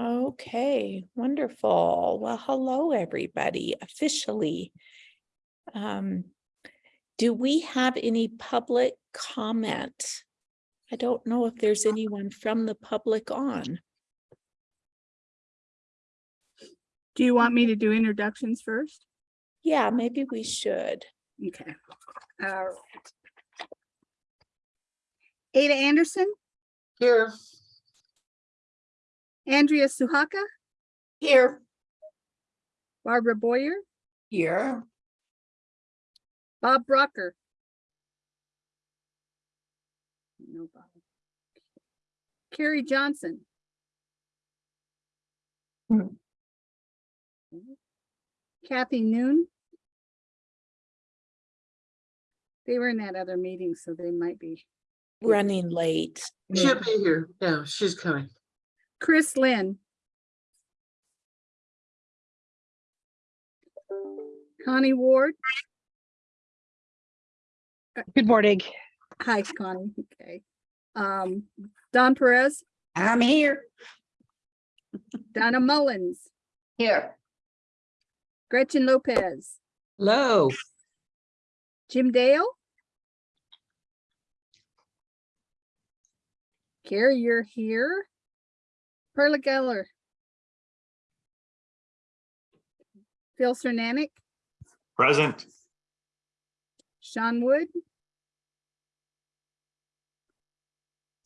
Okay, wonderful. Well, hello, everybody, officially. Um, do we have any public comment? I don't know if there's anyone from the public on. Do you want me to do introductions first? Yeah, maybe we should. Okay. All right. Ada Anderson, Here. Andrea Suhaka, Here. Barbara Boyer, Here. Bob Brocker. No Bob. Carrie Johnson. Hmm. Kathy Noon. They were in that other meeting, so they might be. Running late. She'll be here. No, she's coming. Chris Lynn. Connie Ward. Good morning. Hi, Connie. Okay. Um, Don Perez, I'm here. Donna Mullins, Here. Gretchen Lopez, Hello. Jim Dale. Carrie, you're here. Perla Geller. Phil Cernanik, Present. Sean Wood.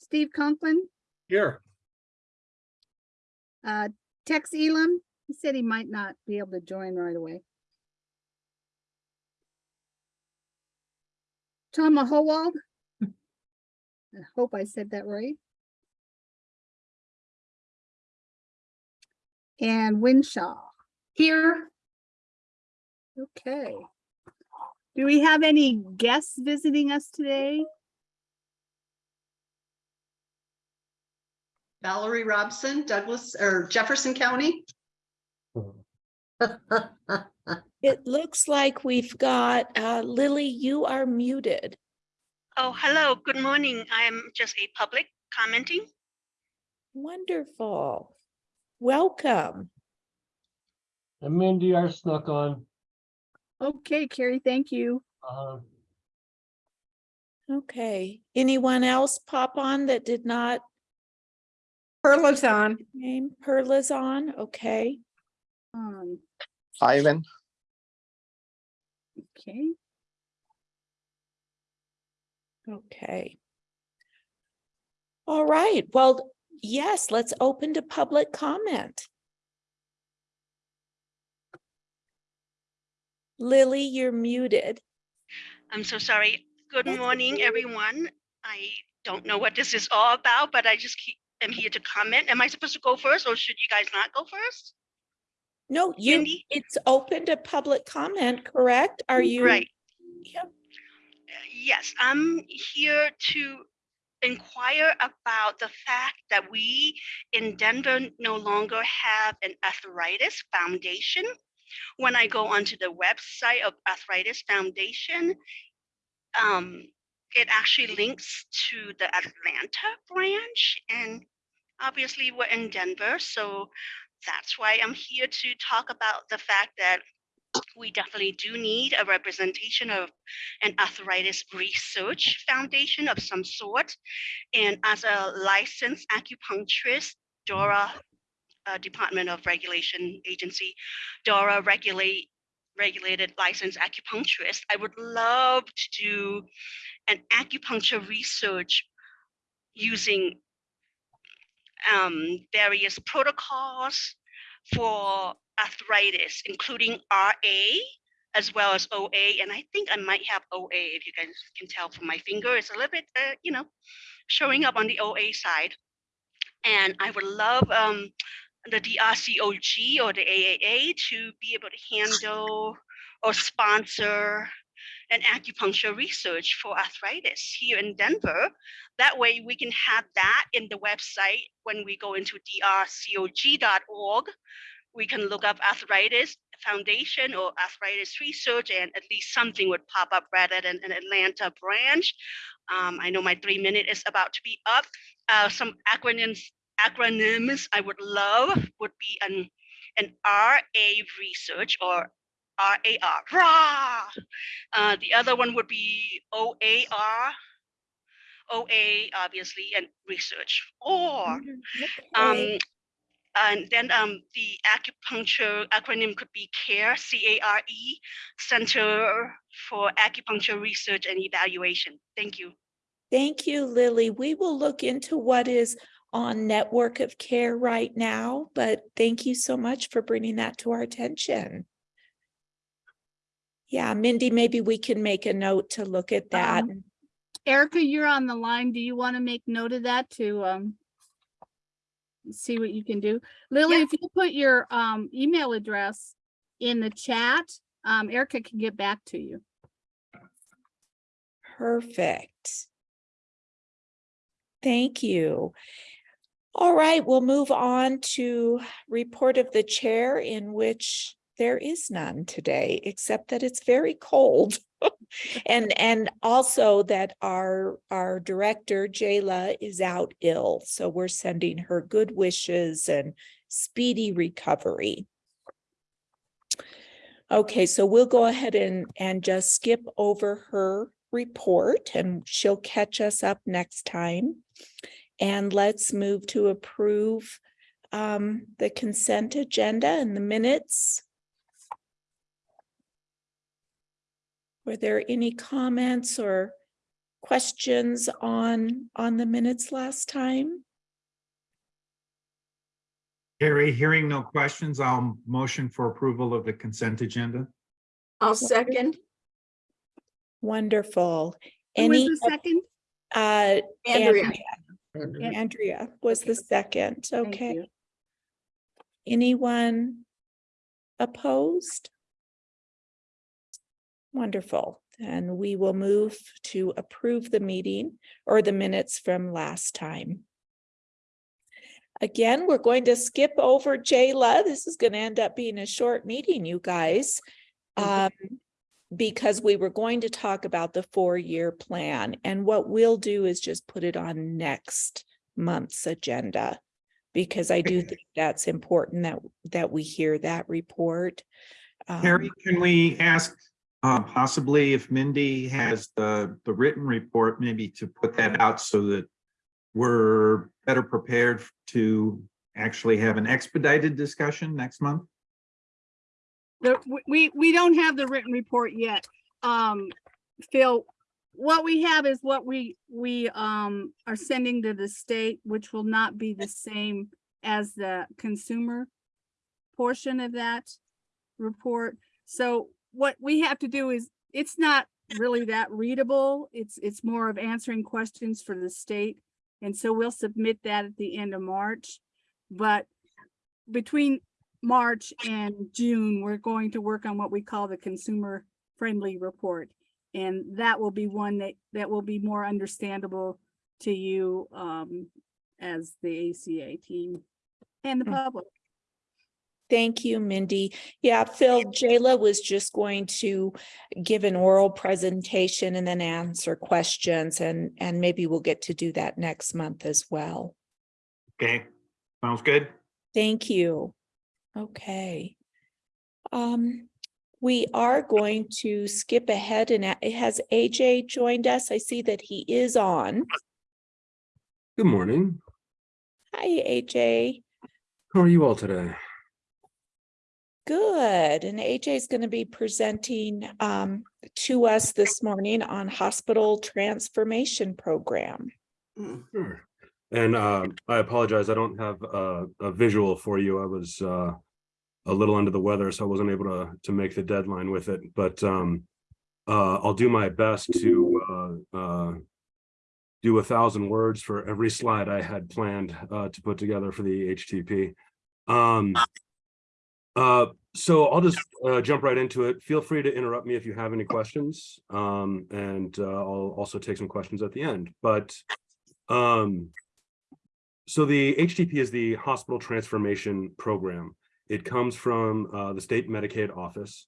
Steve Conklin, Here. uh, Tex Elam, he said he might not be able to join right away. Tom Mahowald. I hope I said that right. And Winshaw. Here. Okay. Do we have any guests visiting us today? Valerie Robson, Douglas, or Jefferson County. It looks like we've got, uh, Lily, you are muted. Oh, hello, good morning. I am just a public commenting. Wonderful. Welcome. And Mindy are snuck on. Okay, Carrie, thank you. Uh, Okay. Anyone else pop on that did not Perla's on. name? Perla's on, okay. Um, Ivan, okay, Okay. All right, well, yes, let's open to public comment. Lily, you're muted. I'm so sorry. Good That's morning, okay. everyone. I don't know what this is all about, but I just keep, am here to comment. Am I supposed to go first or should you guys not go first? No, you, Mindy? it's open to public comment, correct? Are you? Right. Yep. Uh, Yes, I'm here to inquire about the fact that we in Denver no longer have an arthritis foundation. When I go onto the website of Arthritis Foundation, um, it actually links to the Atlanta branch and obviously we're in Denver, so that's why I'm here to talk about the fact that we definitely do need a representation of an arthritis research foundation of some sort. And as a licensed acupuncturist, DORA, uh, Department of Regulation Agency, DORA regulate regulated licensed acupuncturist, I would love to do an acupuncture research using um, various protocols for arthritis, including RA as well as OA. And I think I might have OA, if you guys can tell from my finger, it's a little bit, uh, you know, showing up on the OA side. And I would love um, the DRCOG or the AAA to be able to handle or sponsor an acupuncture research for arthritis here in Denver. That way we can have that in the website when we go into drcog.org. We can look up arthritis foundation or arthritis research and at least something would pop up rather than an Atlanta branch. Um, I know my three minute is about to be up. Uh, some acronyms acronyms I would love would be an an RA research or RAR. Rah! Uh, the other one would be OAR, OA obviously, and research. Or um, and then um, the acupuncture acronym could be CARE, C-A-R-E, Center for Acupuncture Research and Evaluation. Thank you. Thank you, Lily. We will look into what is on Network of Care right now, but thank you so much for bringing that to our attention. Yeah, Mindy, maybe we can make a note to look at that. Um, Erica, you're on the line. Do you want to make note of that to um see what you can do? Lily, if you put your um email address in the chat, um Erica can get back to you. Perfect. Thank you. All right, we'll move on to report of the chair in which there is none today, except that it's very cold. And, and also that our, our director, Jayla, is out ill. So we're sending her good wishes and speedy recovery. Okay, so we'll go ahead and, and just skip over her report and she'll catch us up next time. And let's move to approve um, the consent agenda and the minutes. Were there any comments or questions on, on the minutes last time? Harry, hearing no questions, I'll motion for approval of the consent agenda. I'll second. Wonderful. Who was Any, the second? uh, Andrea. Andrea Andrea was the second, Thank okay. you. Anyone opposed? Wonderful. And we will move to approve the meeting or the minutes from last time. Again, we're going to skip over Jayla. This is going to end up being a short meeting, you guys. Um, because we were going to talk about the four-year plan and what we'll do is just put it on next month's agenda. Because I do think that's important that, that we hear that report. Um, Harry, can we ask uh, possibly if Mindy has the, the written report, maybe to put that out so that we're better prepared to actually have an expedited discussion next month? The, we- we, don't have the written report yet. Um, Phil, what we have is what we, we, um, are sending to the state, which will not be the same as the consumer portion of that report. So what we have to do is, it's not really that readable. It's, it's more of answering questions for the state. And so we'll submit that at the end of March. But between March and June, we're going to work on what we call the consumer friendly report. And that will be one that, that will be more understandable to you um, as the ACA team and the Mm. public. Thank you, Mindy. Yeah, Phil, Jayla was just going to give an oral presentation and then answer questions and, and maybe we'll get to do that next month as well. Okay, sounds good. Thank you. Okay. Um, we are going to skip ahead and has AJ joined us? I see that he is on. Good morning. Hi, AJ. How are you all today? Good. And AJ is going to be presenting um to us this morning on hospital transformation program. Sure. And uh, I apologize, I don't have a, a visual for you. I was uh, a little under the weather, so I wasn't able to, to make the deadline with it, but um, uh, I'll do my best to uh, uh, do a thousand words for every slide I had planned uh, to put together for the HTP. Um, uh, so I'll just uh, jump right into it. Feel free to interrupt me if you have any questions. Um, and uh, I'll also take some questions at the end, but um, so the HTP is the Hospital Transformation Program. It comes from uh, the State Medicaid Office,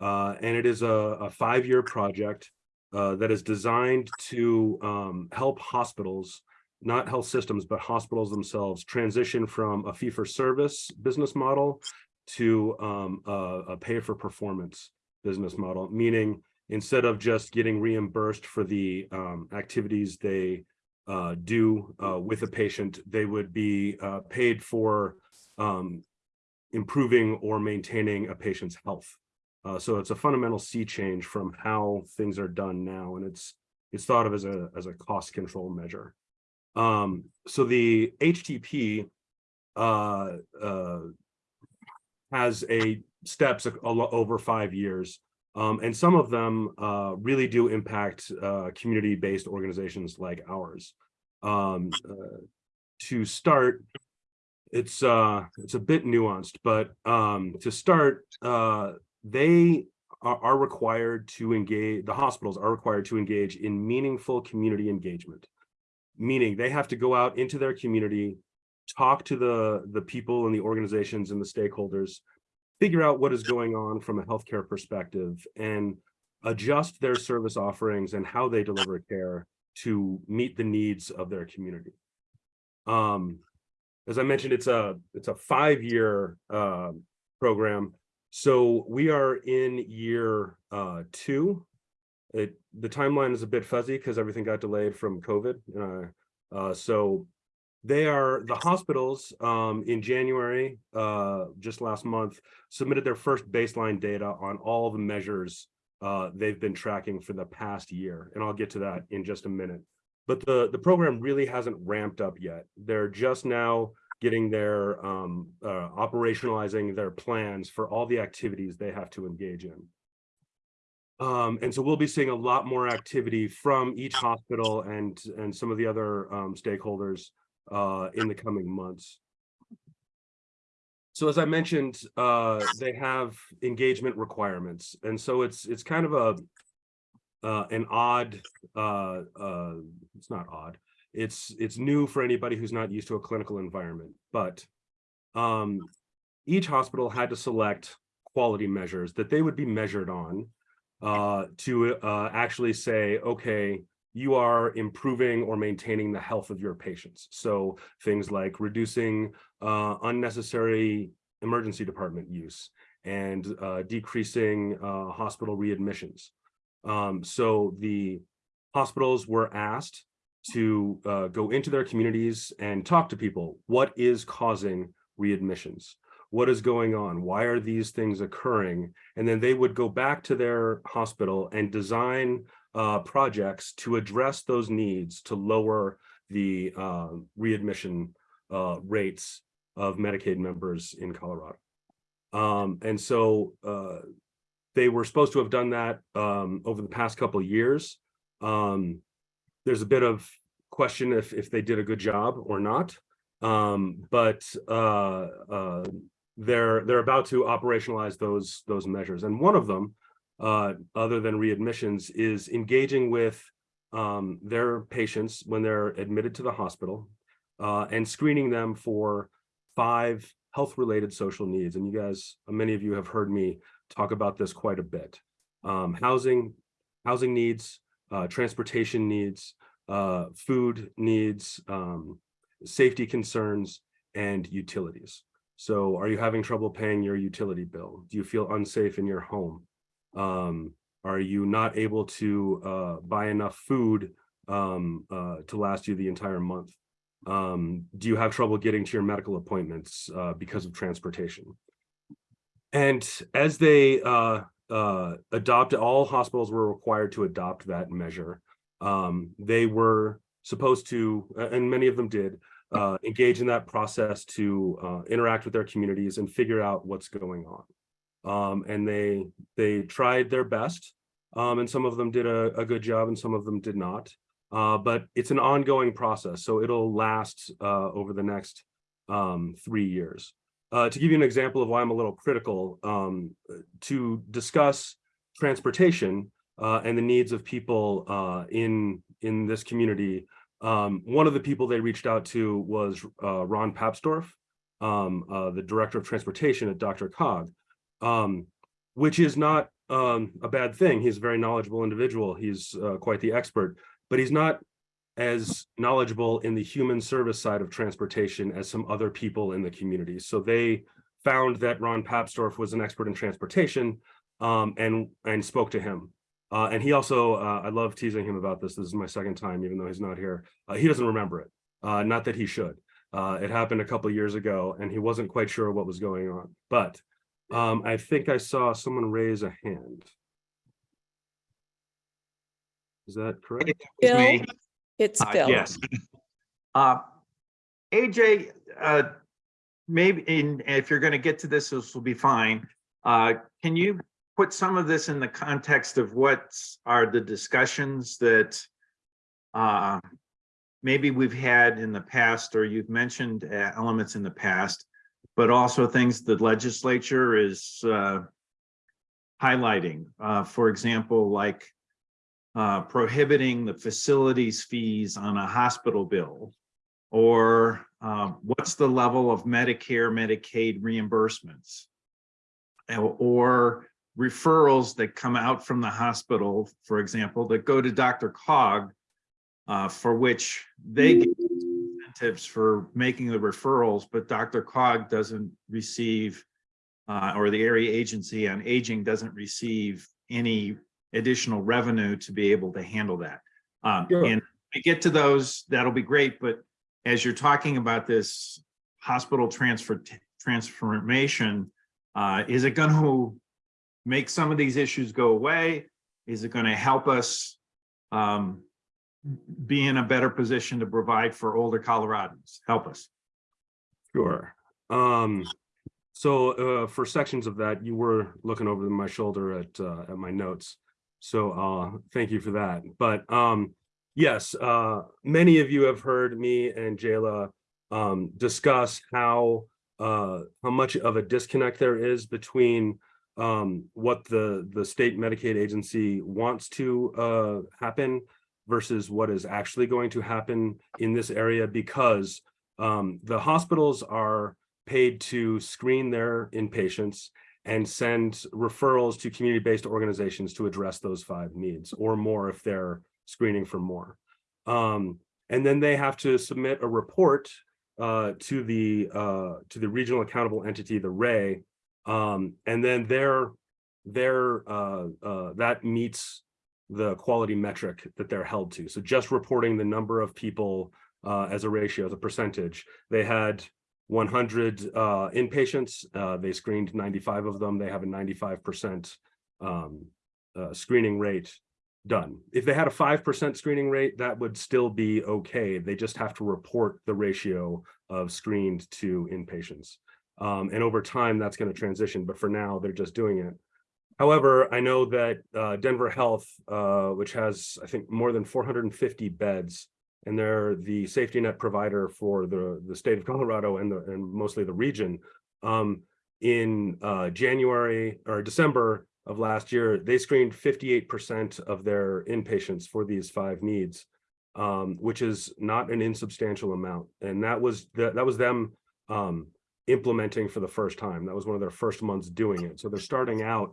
uh, and it is a, a five-year project uh, that is designed to um, help hospitals not health systems, but hospitals themselves transition from a fee for service business model to um, a, a pay for performance business model, meaning instead of just getting reimbursed for the um, activities they uh, do uh, with a patient, they would be uh, paid for um, improving or maintaining a patient's health. Uh, so it's a fundamental sea change from how things are done now, and it's it's thought of as a as a cost control measure. Um, so the HTP has a steps a- a over five years. Um, and some of them uh, really do impact uh, community-based organizations like ours. Um, uh, to start, it's uh, it's a bit nuanced, but um, to start, uh, they are, are required to engage. The hospitals are required to engage in meaningful community engagement, meaning they have to go out into their community, talk to the the people and the organizations and the stakeholders, figure out what is going on from a healthcare perspective, and adjust their service offerings and how they deliver care to meet the needs of their community. Um, as I mentioned, it's a it's a five-year uh, program. So we are in year uh, two. It the timeline is a bit fuzzy because everything got delayed from COVID. Uh, uh, so they are the hospitals um, in January, uh, just last month, submitted their first baseline data on all the measures uh, they've been tracking for the past year. And I'll get to that in just a minute. But the, the program really hasn't ramped up yet. They're just now getting their um, uh, operationalizing their plans for all the activities they have to engage in. Um, and so we'll be seeing a lot more activity from each hospital and and some of the other um, stakeholders uh, in the coming months. So as I mentioned, uh, they have engagement requirements, and so it's it's kind of a uh, an odd. Uh, uh, it's not odd. It's it's new for anybody who's not used to a clinical environment. But um, each hospital had to select quality measures that they would be measured on uh, to uh, actually say, okay, you are improving or maintaining the health of your patients. So things like reducing uh, unnecessary emergency department use and uh, decreasing uh, hospital readmissions. Um, so the hospitals were asked to uh, go into their communities and talk to people. What is causing readmissions? What is going on? Why are these things occurring? And then they would go back to their hospital and design uh, projects to address those needs to lower the uh, readmission uh, rates of Medicaid members in Colorado. Um, and so uh, they were supposed to have done that um, over the past couple of years. Um, there's a bit of question if if they did a good job or not. Um, but uh, uh, they're they're about to operationalize those those measures, and one of them, uh, other than readmissions, is engaging with um, their patients when they're admitted to the hospital uh, and screening them for five health-related social needs. And you guys, many of you have heard me talk about this quite a bit. Um, housing, housing needs, uh, transportation needs, uh, food needs, um, safety concerns, and utilities. So are you having trouble paying your utility bill? Do you feel unsafe in your home? Um, are you not able to uh, buy enough food um, uh, to last you the entire month? Um, do you have trouble getting to your medical appointments uh, because of transportation? And as they uh, uh, adopted, all hospitals were required to adopt that measure. Um, they were supposed to, and many of them did, uh, engage in that process to interact with their communities and figure out what's going on. Um, and they they tried their best, um, and some of them did a, a, good job, and some of them did not. Uh, but it's an ongoing process, so it'll last uh, over the next um, three years. Uh, to give you an example of why I'm a little critical, um, to discuss transportation uh, and the needs of people uh, in in this community, um, one of the people they reached out to was uh, Ron Papsdorf, um, the director of transportation at DRCOG, um, which is not um, a bad thing. He's a very knowledgeable individual. He's uh, quite the expert, but he's not as knowledgeable in the human service side of transportation as some other people in the community. So they found that Ron Papsdorf was an expert in transportation um, and, and spoke to him. Uh, and he also, uh, I love teasing him about this. This is my second time, even though he's not here. Uh, he doesn't remember it. Uh, not that he should. Uh, it happened a couple years ago and he wasn't quite sure what was going on. But um, I think I saw someone raise a hand. Is that correct? It was me. Bill? It's Uh, Bill. Yes. Uh, AJ, uh, maybe, in if you're gonna get to this, this will be fine. Uh, can you put some of this in the context of what are the discussions that uh, maybe we've had in the past, or you've mentioned uh, elements in the past, but also things the legislature is uh, highlighting, uh, for example, like uh, prohibiting the facilities fees on a hospital bill? Or um, what's the level of Medicare, Medicaid reimbursements? Or- referrals that come out from the hospital, for example, that go to DRCOG uh, for which they get incentives for making the referrals, but DRCOG doesn't receive uh, or the area agency on aging doesn't receive any additional revenue to be able to handle that. Um, Sure. and we get to those, that'll be great, but as you're talking about this hospital transfer, transformation, uh, is it going to make some of these issues go away? Is it going to help us um, be in a better position to provide for older Coloradans? Help us. Sure. Um, so, uh, for sections of that, you were looking over my shoulder at, uh, at my notes. So, uh, thank you for that. But, um, yes, uh, many of you have heard me and Jayla, um, discuss how, uh, how much of a disconnect there is between, um, what the, the state Medicaid agency wants to, uh, happen versus what is actually going to happen in this area because, um, the hospitals are paid to screen their inpatients and send referrals to community-based organizations to address those five needs or more if they're screening for more. Um, and then they have to submit a report uh, to the uh, to the regional accountable entity, the RAE, um, and then their their uh, uh, that meets the quality metric that they're held to. So just reporting the number of people uh, as a ratio, the percentage, they had 100 uh, inpatients. Uh, they screened 95 of them. They have a 95% um, uh, screening rate done. If they had a 5% screening rate, that would still be okay. They just have to report the ratio of screened to inpatients. Um, and over time, that's going to transition. But for now, they're just doing it. However, I know that uh, Denver Health, uh, which has, I think, more than 450 beds, and they're the safety net provider for the, the state of Colorado and the, and mostly the region. Um, in uh, January or December of last year, they screened 58% of their inpatients for these five needs, um, which is not an insubstantial amount. And that was that that was them um, implementing for the first time. That was one of their first months doing it. So they're starting out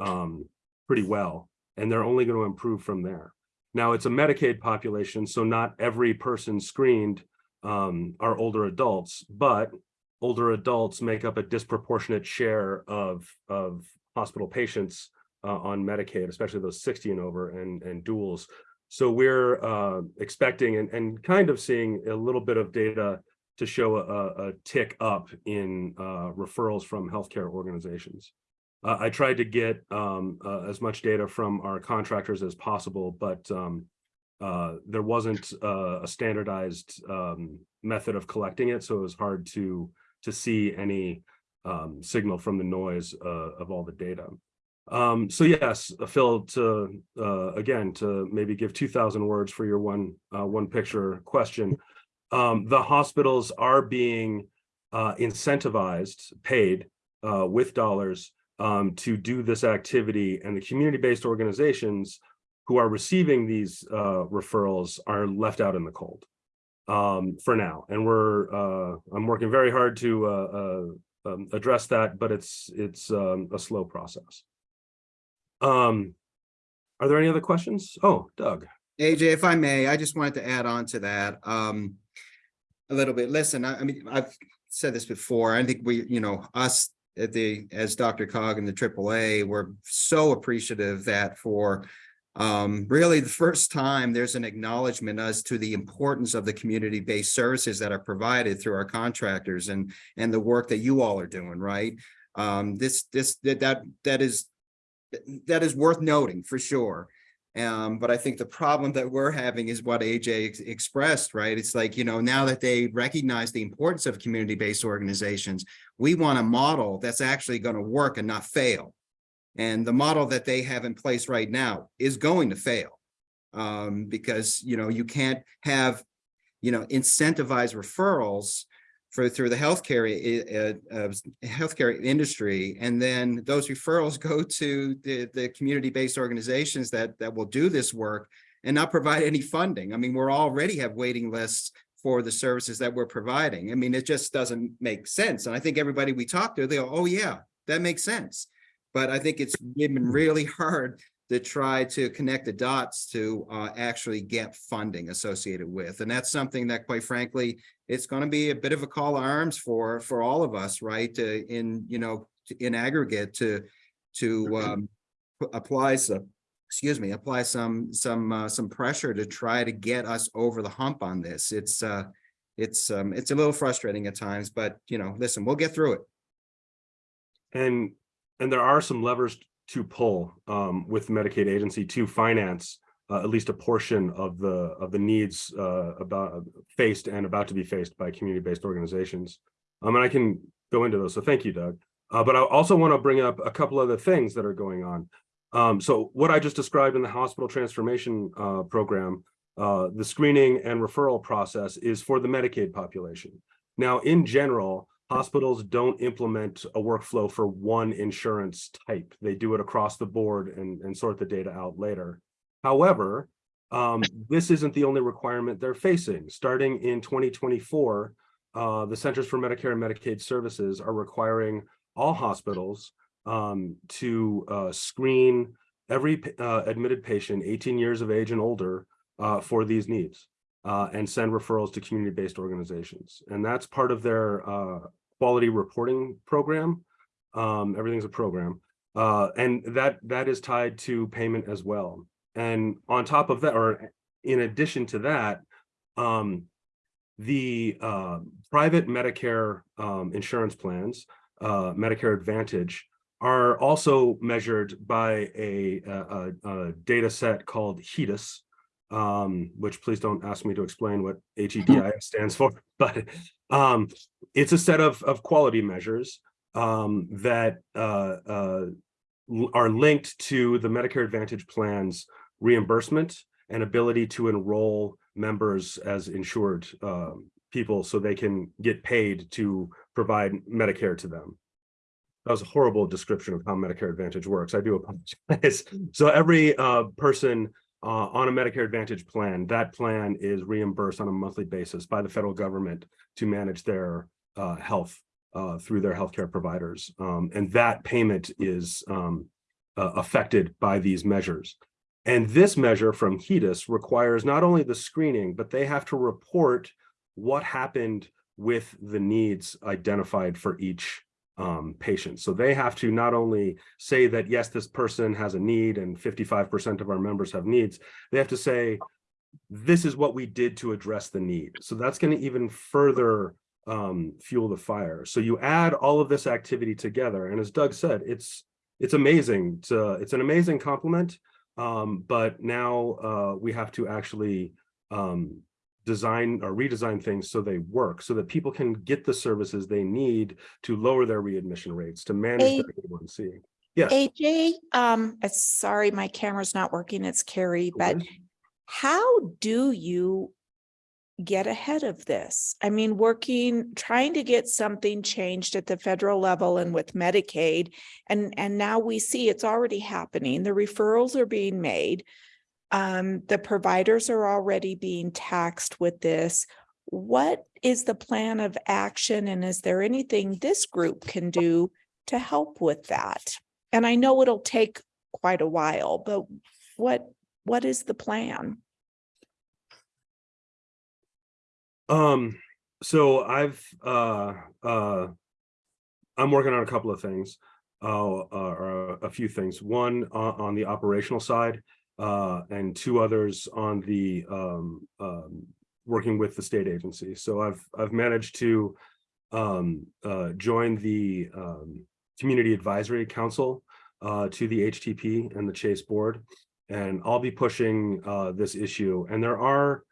um, pretty well, and they're only going to improve from there. Now it's a Medicaid population, so not every person screened um, are older adults, but older adults make up a disproportionate share of, of hospital patients uh, on Medicaid, especially those 60 and over and, and duals. So we're uh, expecting and, and kind of seeing a little bit of data to show a, a tick up in uh, referrals from healthcare organizations. Uh, I tried to get um, uh, as much data from our contractors as possible, but um, uh, there wasn't uh, a standardized um, method of collecting it, so it was hard to to see any um, signal from the noise uh, of all the data. Um, so yes, uh, Phil, to again to maybe give two thousand words for your one one picture question. Um, the hospitals are being incentivized, paid with dollars um, to do this activity and the community-based organizations who are receiving these uh, referrals are left out in the cold um, for now. And we're, uh, I'm working very hard to uh, uh, um, address that, but it's, it's um, a slow process. Um, are there any other questions? Oh, Doug. AJ, if I may, I just wanted to add on to that, um, a little bit. Listen, I, I mean, I've said this before. I think we, you know, us at the, as DRCOG and the AAA, we're so appreciative that for um, really the first time there's an acknowledgement as to the importance of the community-based services that are provided through our contractors and, and the work that you all are doing, right? Um, this, this, that, that, that is, that is worth noting for sure. Um, but I think the problem that we're having is what AJ ex- expressed, right? It's like, you know, now that they recognize the importance of community-based organizations, we want a model that's actually going to work and not fail. And the model that they have in place right now is going to fail. Um, because, you know, you can't have, you know, incentivized referrals for through the healthcare uh, uh, healthcare industry, and then those referrals go to the the community-based organizations that that will do this work and not provide any funding. I mean, we're already have waiting lists for the services that we're providing. I mean, it just doesn't make sense. And I think everybody we talk to, they go, "Oh yeah, that makes sense." But I think it's been really hard to try to connect the dots to uh, actually get funding associated with. And that's something that quite frankly, it's going to be a bit of a call to arms for, for all of us, right? To, in, you know, to- in aggregate to, to um, apply some, excuse me, apply some, some, uh, some pressure to try to get us over the hump on this. It's, uh, it's, um, it's a little frustrating at times, but you know, listen, we'll get through it. And, and there are some levers to pull um, with the Medicaid agency to finance uh, at least a portion of the, of the needs uh, about faced and about to be faced by community-based organizations. Um, and I can go into those. So thank you, Doug. Uh, but I also want to bring up a couple other things that are going on. Um, so what I just described in the hospital transformation uh, program, uh, the screening and referral process is for the Medicaid population. Now, in general, hospitals don't implement a workflow for one insurance type. They do it across the board and, and sort the data out later. However, um, this isn't the only requirement they're facing. Starting in 2024, uh, the Centers for Medicare and Medicaid Services are requiring all hospitals um, to uh, screen every uh, admitted patient 18 years of age and older uh, for these needs uh, and send referrals to community-based organizations. And that's part of their uh, quality reporting program. Um, everything's a program. Uh, and that that is tied to payment as well. And on top of that, or in addition to that, um, the uh, private Medicare um, insurance plans, uh, Medicare Advantage, are also measured by a, a, a, a data set called HEDIS, um, which please don't ask me to explain what HEDIS stands for, but um, it's a set of, of quality measures um, that uh, uh, are linked to the Medicare Advantage plans reimbursement and ability to enroll members as insured um, people so they can get paid to provide Medicare to them. That was a horrible description of how Medicare Advantage works. I do apologize. So every uh, person uh, on a Medicare Advantage plan, that plan is reimbursed on a monthly basis by the federal government to manage their uh, health uh, through their healthcare providers. Um, and that payment is um, uh, affected by these measures. And this measure from HEDIS requires not only the screening, but they have to report what happened with the needs identified for each um, patient. So they have to not only say that, yes, this person has a need and 55% of our members have needs, they have to say, this is what we did to address the need. So that's going to even further um, fuel the fire. So you add all of this activity together. And as Doug said, it's it's amazing. To, it's an amazing compliment. Um, but now uh, we have to actually um, design or redesign things so they work, so that people can get the services they need to lower their readmission rates, to manage their A1C. Yes. AJ, um, uh, sorry, my camera's not working. It's Carrie, but how do you get ahead of this? I mean, working, trying to get something changed at the federal level and with Medicaid. And, and now we see it's already happening. The referrals are being made. Um, the providers are already being taxed with this. What is the plan of action? And is there anything this group can do to help with that? And I know it'll take quite a while, but what, what is the plan? Um, so I've, uh, uh, I'm working on a couple of things, uh, uh, or a few things. One on, on the operational side, uh, and two others on the, um, um, working with the state agency. So I've, I've managed to, um, uh, join the, um, Community Advisory Council, uh, to the HTP and the Chase Board. And I'll be pushing, uh, this issue. And there are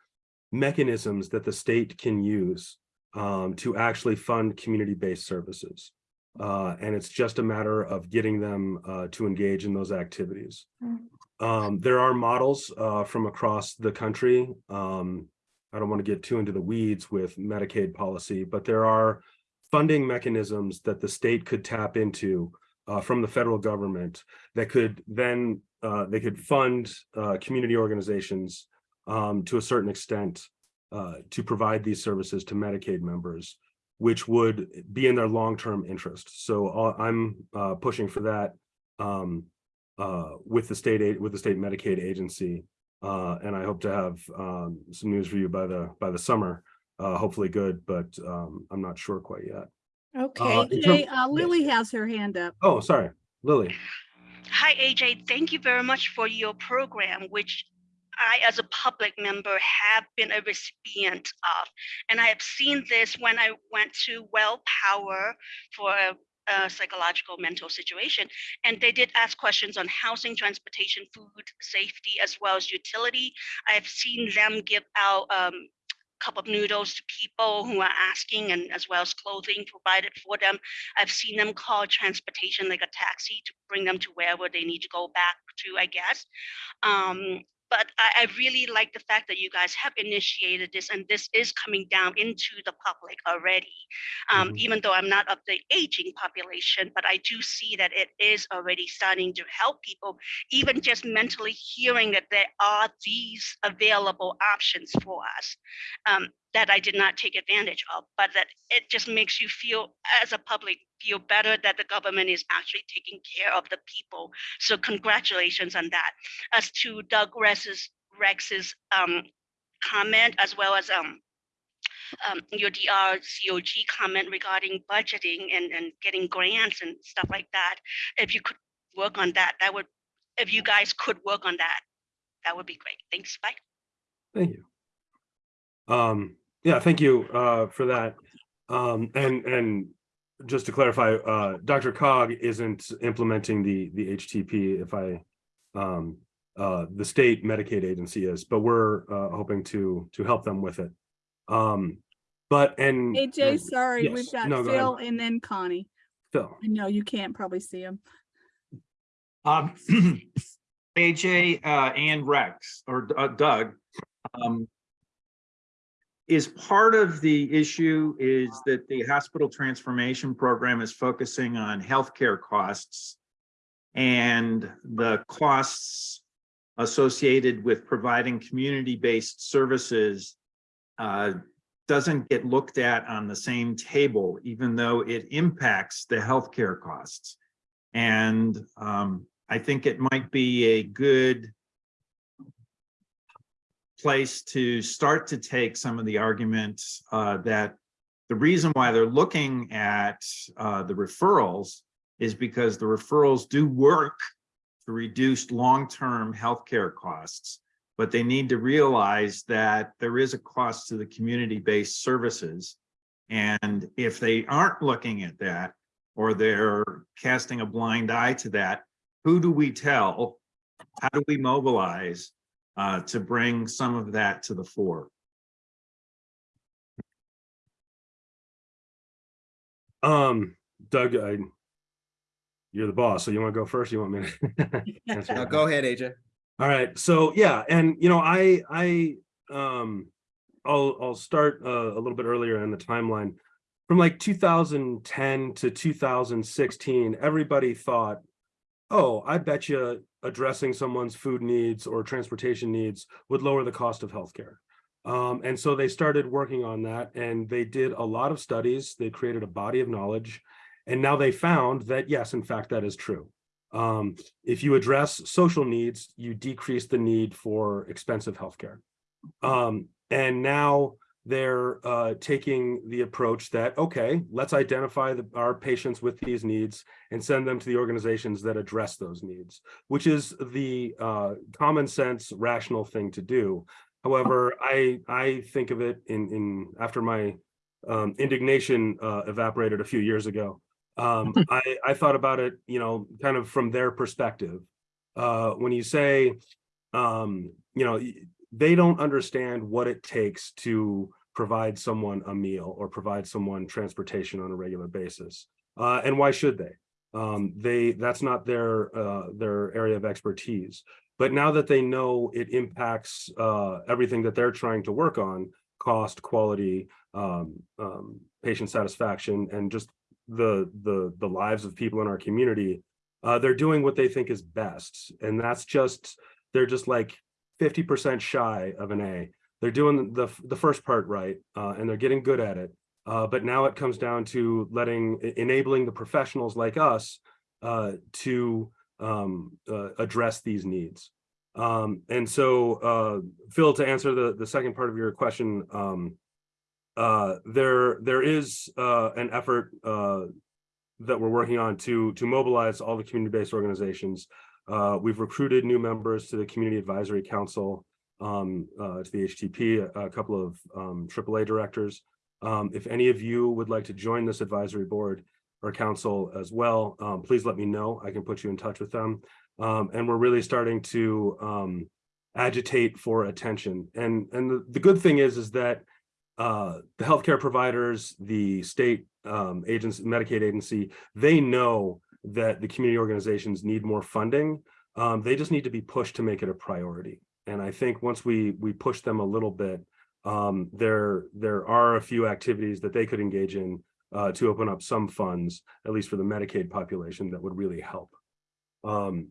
mechanisms that the state can use um, to actually fund community-based services. Uh, and it's just a matter of getting them to engage in those activities. Mm. Um, there are models uh, from across the country. Um, I don't want to get too into the weeds with Medicaid policy, but there are funding mechanisms that the state could tap into uh, from the federal government that could then uh, they could fund uh, community organizations um, to a certain extent uh, to provide these services to Medicaid members, which would be in their long-term interest. So uh, I'm pushing for that um, uh, with the state aid with the state Medicaid agency, uh, and I hope to have um, some news for you by the by the summer. Uh, hopefully, good, but um, I'm not sure quite yet. Okay, Uh, in uh, Lily has her hand up. Oh, sorry, Lily. Hi, AJ. Thank you very much for your program, which I, as a public member, have been a recipient of. And I have seen this when I went to Well Power for a, a psychological mental situation. And they did ask questions on housing, transportation, food, safety, as well as utility. I have seen them give out um, cup of noodles to people who are asking and as well as clothing provided for them. I've seen them call transportation like a taxi to bring them to wherever they need to go back to, I guess. Um, but I, I really like the fact that you guys have initiated this and this is coming down into the public already. Um, Mhm. even though I'm not of the aging population, but I do see that it is already starting to help people, even just mentally hearing that there are these available options for us um, that I did not take advantage of, but that it just makes you feel, as a public, feel better that the government is actually taking care of the people. So congratulations on that. As to Doug Rex's, Rex's um, comment, as well as um, um, your DRCOG comment regarding budgeting and, and getting grants and stuff like that. If you could work on that, that would, if you guys could work on that, that would be great. Thanks. Bye. Thank you. Um, yeah, thank you uh, for that. Um, and and just to clarify, uh, DRCOG isn't implementing the the HTP. If I, um, uh, the state Medicaid agency is, but we're uh, hoping to to help them with it. Um, but and AJ, sorry, we've got No, go ahead. Phil and then Connie. Phil. I know you can't probably see him. Um, AJ, uh, and Rex, or uh, Doug, um, is part of the issue is that the hospital transformation program is focusing on healthcare costs and the costs associated with providing community-based services uh, doesn't get looked at on the same table, even though it impacts the healthcare costs. And um, I think it might be a good place to start to take some of the arguments uh, that the reason why they're looking at uh, the referrals is because the referrals do work to reduce long-term healthcare costs, but they need to realize that there is a cost to the community-based services. And if they aren't looking at that, or they're casting a blind eye to that, who do we tell? How do we mobilize uh, to bring some of that to the fore? Um, Doug, I, you're the boss, so you want to go first? You want me to? answer Now that? go ahead, AJ. All right, so yeah, and you know, I I um I'll I'll start uh, a little bit earlier in the timeline. From like 2010 to 2016, everybody thought, oh, I bet you addressing someone's food needs or transportation needs would lower the cost of healthcare. Um, and so they started working on that and they did a lot of studies. They created a body of knowledge. And now they found that, yes, in fact, that is true. Um, if you address social needs, you decrease the need for expensive healthcare. Um, and now they're uh, taking the approach that, okay, let's identify the, our patients with these needs and send them to the organizations that address those needs, which is the uh, common sense, rational thing to do. However, I I think of it in in after my um, indignation uh, evaporated a few years ago. Um, I I thought about it, you know, kind of from their perspective. Uh, when you say, um, you know, they don't understand what it takes to provide someone a meal or provide someone transportation on a regular basis. Uh, and why should they? Um, they that's not their uh, their area of expertise. But now that they know it impacts uh, everything that they're trying to work on, cost, quality, um, um, patient satisfaction, and just the the the lives of people in our community, uh, they're doing what they think is best, and that's just they're just like fifty percent shy of an A. They're doing the the first part right, uh, and they're getting good at it. Uh, but now it comes down to letting enabling the professionals like us uh, to um, uh, address these needs. Um, and so, uh, Phil, to answer the, the second part of your question, um, uh, there, there is, an effort, that we're working on to, to mobilize all the community-based organizations. Uh, we've recruited new members to the Community Advisory Council, um, uh, to the HTP, a, a couple of, um, AAA directors. Um, if any of you would like to join this advisory board or council as well, um, please let me know. I can put you in touch with them. Um, and we're really starting to um, agitate for attention. And and the, the good thing is, is that uh, the healthcare providers, the state um, agency, Medicaid agency, they know that the community organizations need more funding. Um, they just need to be pushed to make it a priority. And I think once we we push them a little bit, um, there there are a few activities that they could engage in uh, to open up some funds, at least for the Medicaid population, that would really help. Um,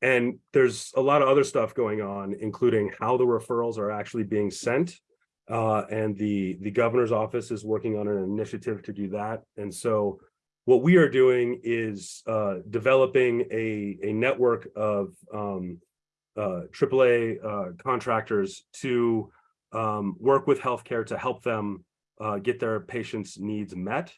and there's a lot of other stuff going on, including how the referrals are actually being sent. Uh, and the, the governor's office is working on an initiative to do that. And so what we are doing is uh, developing a, a network of um, uh, AAA uh, contractors to um, work with healthcare to help them uh, get their patients' needs met.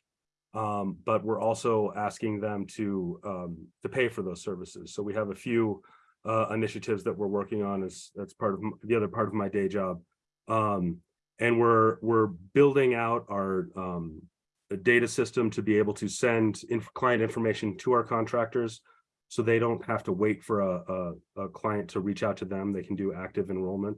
Um, but we're also asking them to um, to pay for those services. So we have a few uh, initiatives that we're working on as that's part of the other part of my day job. Um, and we're we're building out our um, a data system to be able to send inf- client information to our contractors so they don't have to wait for a, a, a client to reach out to them. They can do active enrollment.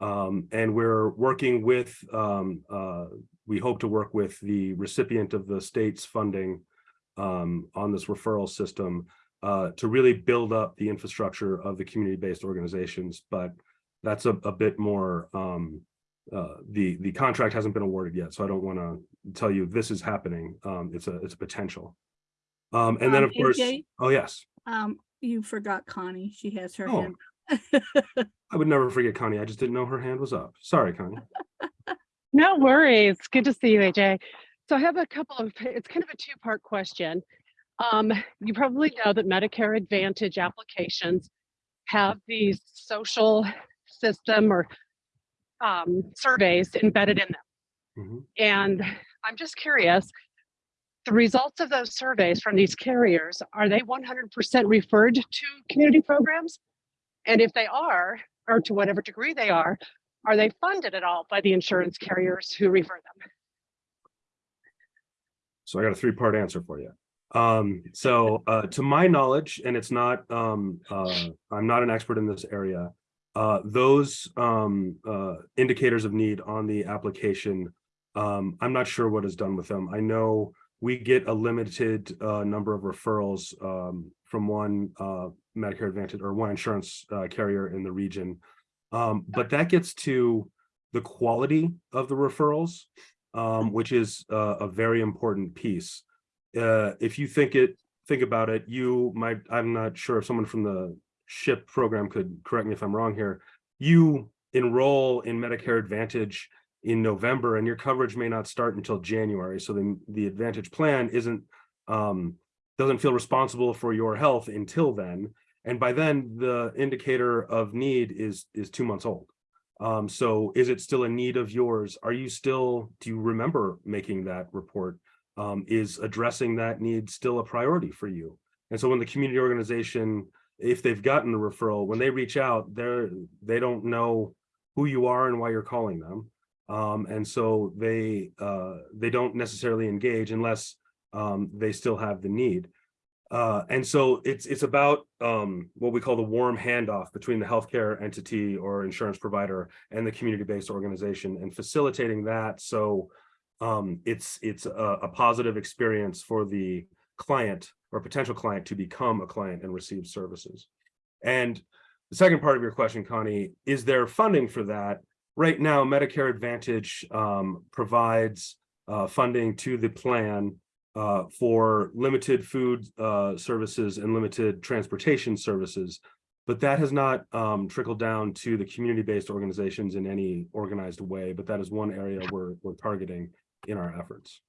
Um, and we're working with, um, uh, we hope to work with the recipient of the state's funding um, on this referral system uh, to really build up the infrastructure of the community-based organizations. But that's a, a bit more, um, uh, the, the contract hasn't been awarded yet, so I don't want to tell you this is happening. Um, it's a, it's a potential. Um, and then Um, of course, oh yes, Um, you forgot Connie. She has her Oh. hand. I would never forget Connie. I just didn't know her hand was up. Sorry, Connie. No worries. Good to see you, AJ. So I have a couple of, it's kind of a two-part question. Um, you probably know that Medicare Advantage applications have these social system or um, surveys embedded in them. Mhm. And I'm just curious, the results of those surveys from these carriers, are they 100% referred to community programs? And if they are, or to whatever degree they are, are they funded at all by the insurance carriers who refer them? So I got a three-part answer for you. Um, so, uh, to my knowledge, and it's not, um, uh, I'm not an expert in this area. Uh, those, um, uh, indicators of need on the application, um, I'm not sure what is done with them. I know we get a limited, uh, number of referrals, um, from one, uh, Medicare Advantage or one insurance, uh, carrier in the region. Um, but that gets to the quality of the referrals um, which is uh, a very important piece. Uh, if you think it, think about it, you might, I'm not sure if someone from the SHIP program could correct me if I'm wrong here. You enroll in Medicare Advantage in November and your coverage may not start until January. So then the Advantage plan isn't, um, doesn't feel responsible for your health until then. And by then, the indicator of need is, is two months old. Um, so is it still a need of yours? Are you still, do you remember making that report? Um, is addressing that need still a priority for you? And so when the community organization, if they've gotten the referral, when they reach out, they're, they don't know who you are and why you're calling them. Um, and so they, uh, they don't necessarily engage unless, um, they still have the need. Uh, and so it's, it's about, um, what we call the warm handoff between the healthcare entity or insurance provider and the community-based organization and facilitating that. So, um, it's, it's a, a positive experience for the client or potential client to become a client and receive services. And the second part of your question, Connie, is there funding for that? Right now, Medicare Advantage um, provides uh, funding to the plan uh, for limited food uh, services and limited transportation services. But that has not um, trickled down to the community-based organizations in any organized way, but that is one area we're, we're targeting in our efforts.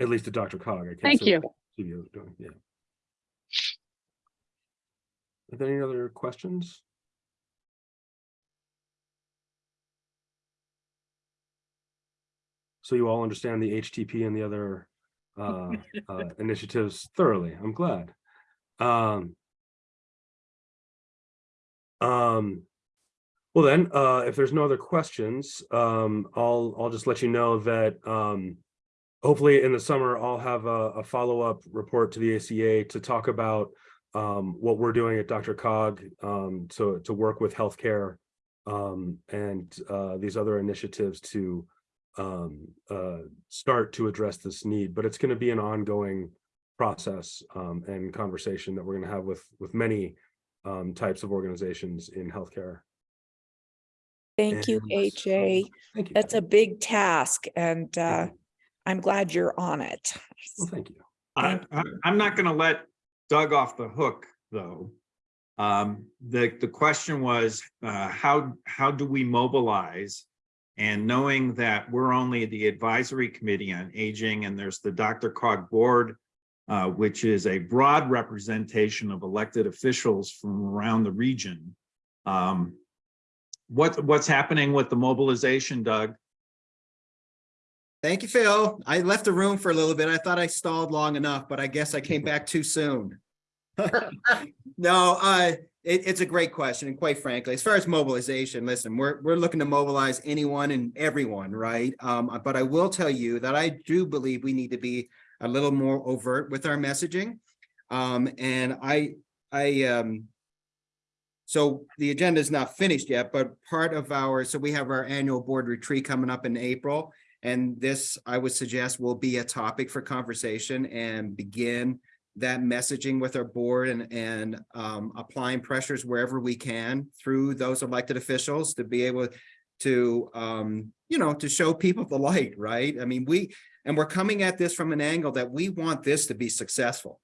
At least to DRCOG. I can't Thank you. what doing, yeah. Are there any other questions? So you all understand the HTP and the other uh, uh, initiatives thoroughly. I'm glad. Um, um, well then, uh, if there's no other questions, um, I'll, I'll just let you know that, um, hopefully in the summer, I'll have a, a follow-up report to the ACA to talk about, um, what we're doing at DRCOG, um, to, to work with healthcare, um, and, uh, these other initiatives to, um, uh, start to address this need, but it's going to be an ongoing process, um, and conversation that we're going to have with, with many, um, types of organizations in healthcare. Thank you, And, AJ. Thank you. That's a big task and uh, I'm glad you're on it. Well, thank you. I, I'm not gonna let Doug off the hook, though. Um, the, the question was, uh, how, how do we mobilize? And knowing that we're only the advisory committee on aging and there's the DRCOG Board, uh, which is a broad representation of elected officials from around the region. Um, what, what's happening with the mobilization, Doug? Thank you, Phil. I left the room for a little bit. I thought I stalled long enough, but I guess I came back too soon. No, uh, it, it's a great question. And quite frankly, as far as mobilization, listen, we're, we're looking to mobilize anyone and everyone, right? Um, but I will tell you that I do believe we need to be a little more overt with our messaging. Um, and I, I, um, so the agenda is not finished yet, but part of our, so we have our annual board retreat coming up in April. And this, I would suggest, will be a topic for conversation and begin that messaging with our board and, and um, applying pressures wherever we can through those elected officials to be able to, um, you know, to show people the light, right? I mean, we, and we're coming at this from an angle that we want this to be successful.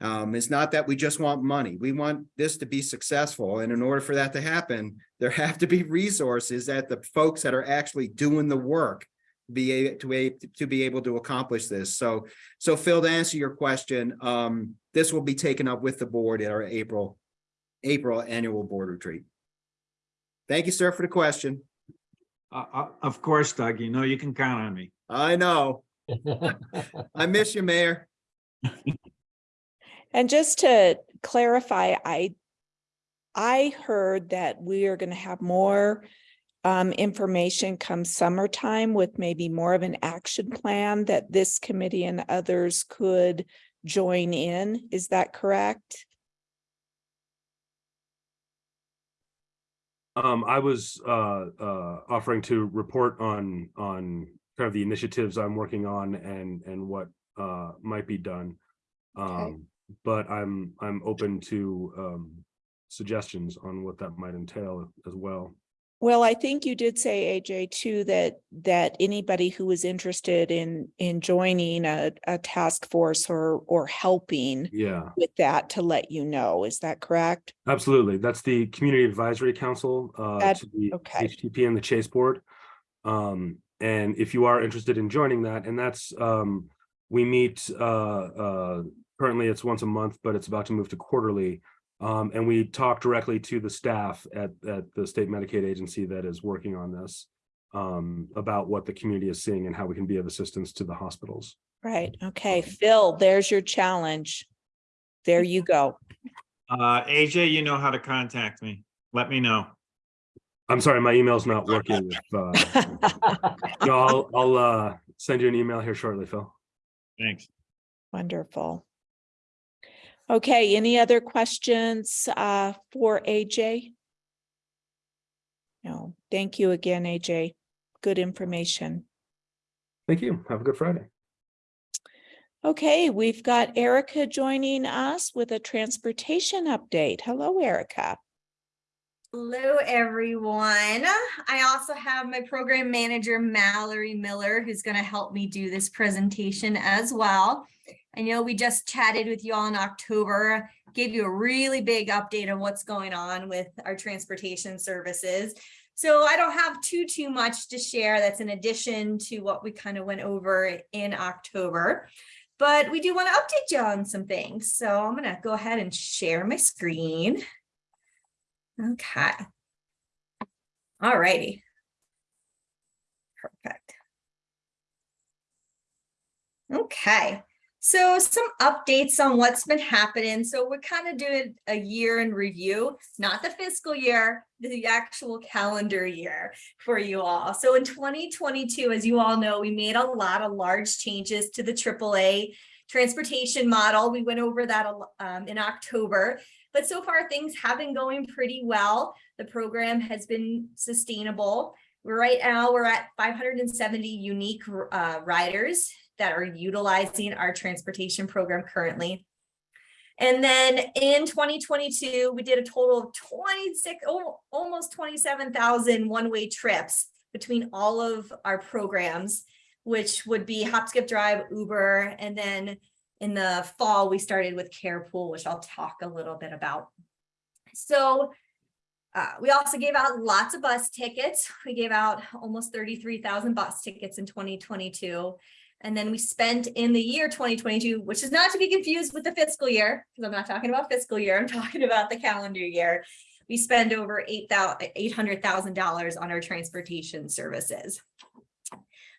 Um, it's not that we just want money. We want this to be successful. And in order for that to happen, there have to be resources that the folks that are actually doing the work be able to, a- to be able to accomplish this. So, so Phil, to answer your question, um, this will be taken up with the board at our April, April annual board retreat. Thank you, sir, for the question. Uh, uh, of course, Doug, you know you can count on me. I know. I miss you, Mayor. And just to clarify, I, I heard that we are going to have more um, information come summertime with maybe more of an action plan that this committee and others could join in. Is that correct? Um, I was uh, uh, offering to report on, on kind of the initiatives I'm working on and, and what uh, might be done. Um, but I'm, I'm open to um, suggestions on what that might entail as well. Well, I think you did say, AJ, too, that, that anybody who is interested in, in joining a, a task force or, or helping Yeah, with that to let you know. Is that correct? absolutely. That's the Community Advisory Council uh, That- to the okay. HTP and the Chase Board. Um, and if you are interested in joining that, and that's, um, we meet, uh, uh, currently it's once a month, but it's about to move to quarterly. Um, and we talked directly to the staff at, at the state Medicaid agency that is working on this. Um, about what the community is seeing and how we can be of assistance to the hospitals. Right, okay, Phil, there's your challenge. There you go. Uh, AJ, you know how to contact me. Let me know. I'm sorry, my email's not working. If, uh, no, I'll, I'll, uh, send you an email here shortly, Phil. Thanks. Wonderful. Okay, any other questions uh for AJ? No, thank you again, AJ. Good information. Thank you. Have a good Friday. Okay, we've got Erica joining us with a transportation update. Hello, Erica. Hello, everyone. I also have my program manager, Mallory Miller, who's going to help me do this presentation as well. I know we just chatted with you all in October, gave you a really big update on what's going on with our transportation services. So I don't have too, too much to share. That's in addition to what we kind of went over in October. But we do want to update you on some things. So I'm going to go ahead and share my screen. Okay. All righty. Perfect. Okay, so some updates on what's been happening. So we're kind of doing a year in review, not the fiscal year, the actual calendar year for you all. So in 2022, as you all know, we made a lot of large changes to the AAA transportation model. We went over that um, in October. But so far things have been going pretty well. The program has been sustainable. Right now we're at 570 unique uh, riders that are utilizing our transportation program currently. And then in 2022, we did a total of 26, oh, almost 27,000 one-way trips between all of our programs, which would be Hop Skip Drive, Uber, and then in the fall, we started with Carepool, which I'll talk a little bit about. So uh, we also gave out lots of bus tickets. We gave out almost 33,000 bus tickets in 2022. And then we spent in the year 2022, which is not to be confused with the fiscal year, because I'm not talking about fiscal year, I'm talking about the calendar year. We spend over $800,000 on our transportation services.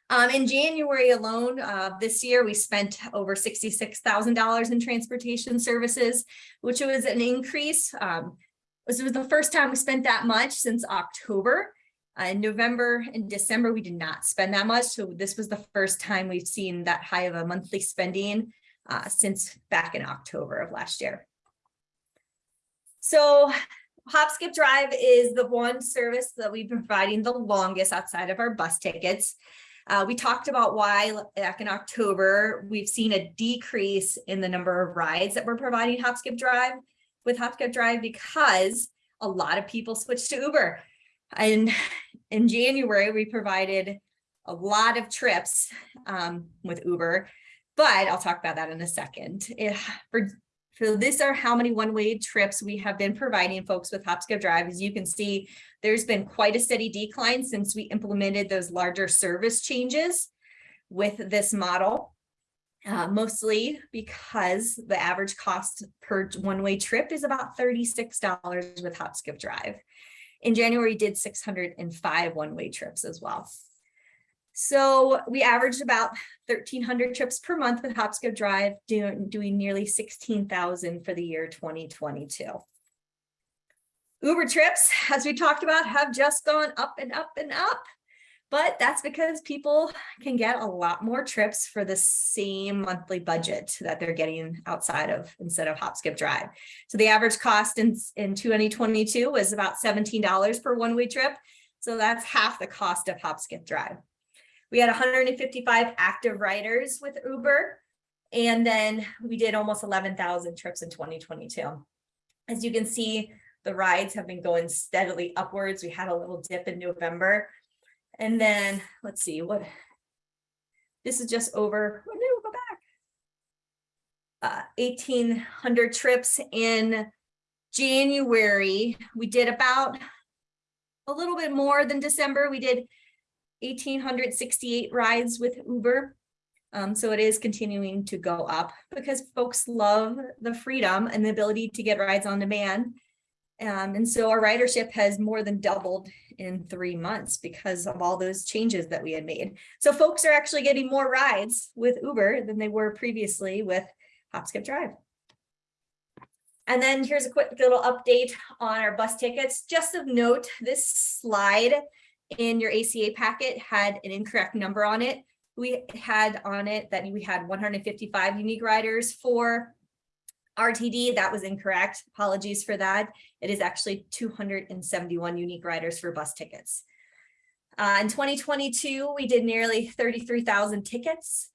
Um, in January alone, uh, this year, we spent over $66,000 in transportation services, which was an increase. Um, this was the first time we spent that much since October. Uh, in November and December, we did not spend that much. So this was the first time we've seen that high of a monthly spending uh, since back in October of last year. So Hop Skip Drive is the one service that we've been providing the longest outside of our bus tickets. Uh, we talked about why back in October, we've seen a decrease in the number of rides that we're providing Hop Skip Drive with Hop Skip Drive because a lot of people switched to Uber. And in January, we provided a lot of trips um, with Uber, but I'll talk about that in a second. If, for, so these are how many one-way trips we have been providing folks with Hop Drive. As you can see, there's been quite a steady decline since we implemented those larger service changes with this model. Uh, mostly because the average cost per one-way trip is about $36 with Hop Drive. In January, did 605 one-way trips as well. So we averaged about 1,300 trips per month with Hop Skip Drive, doing, doing nearly 16,000 for the year 2022. Uber trips, as we talked about, have just gone up and up and up. But that's because people can get a lot more trips for the same monthly budget that they're getting outside of instead of Hop Skip Drive. So the average cost in, in 2022 was about $17 per one-way trip. So that's half the cost of Hop Skip Drive. We had 155 active riders with Uber, and then we did almost 11,000 trips in 2022. As you can see, the rides have been going steadily upwards. We had a little dip in November, and then let's see what this is just over. Oh, no, go back. Uh, 1800 trips in January. We did about a little bit more than December. We did 1868 rides with Uber. Um, so it is continuing to go up because folks love the freedom and the ability to get rides on demand. Um, and so our ridership has more than doubled in three months because of all those changes that we had made. So folks are actually getting more rides with Uber than they were previously with Hop Skip Drive. And then here's a quick little update on our bus tickets. Just of note, this slide in your ACA packet had an incorrect number on it. We had on it that we had 155 unique riders for RTD. That was incorrect. Apologies for that. It is actually 271 unique riders for bus tickets. Uh, in 2022, we did nearly 33,000 tickets.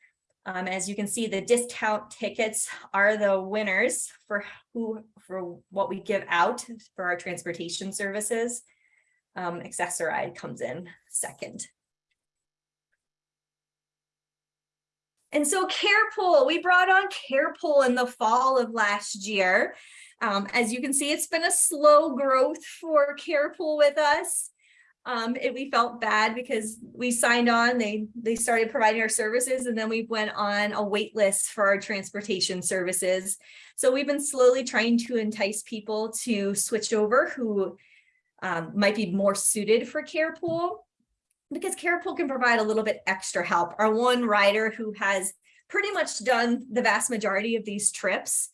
Um, as you can see, the discount tickets are the winners for who for what we give out for our transportation services. Um, Access-a-Ride comes in second. And so Carepool, we brought on Carepool in the fall of last year. Um, as you can see, it's been a slow growth for Carepool with us. Um, it, we felt bad because we signed on, they, they started providing our services and then we went on a wait list for our transportation services. So we've been slowly trying to entice people to switch over who um, might be more suited for Carepool because Carepool can provide a little bit extra help. Our one rider who has pretty much done the vast majority of these trips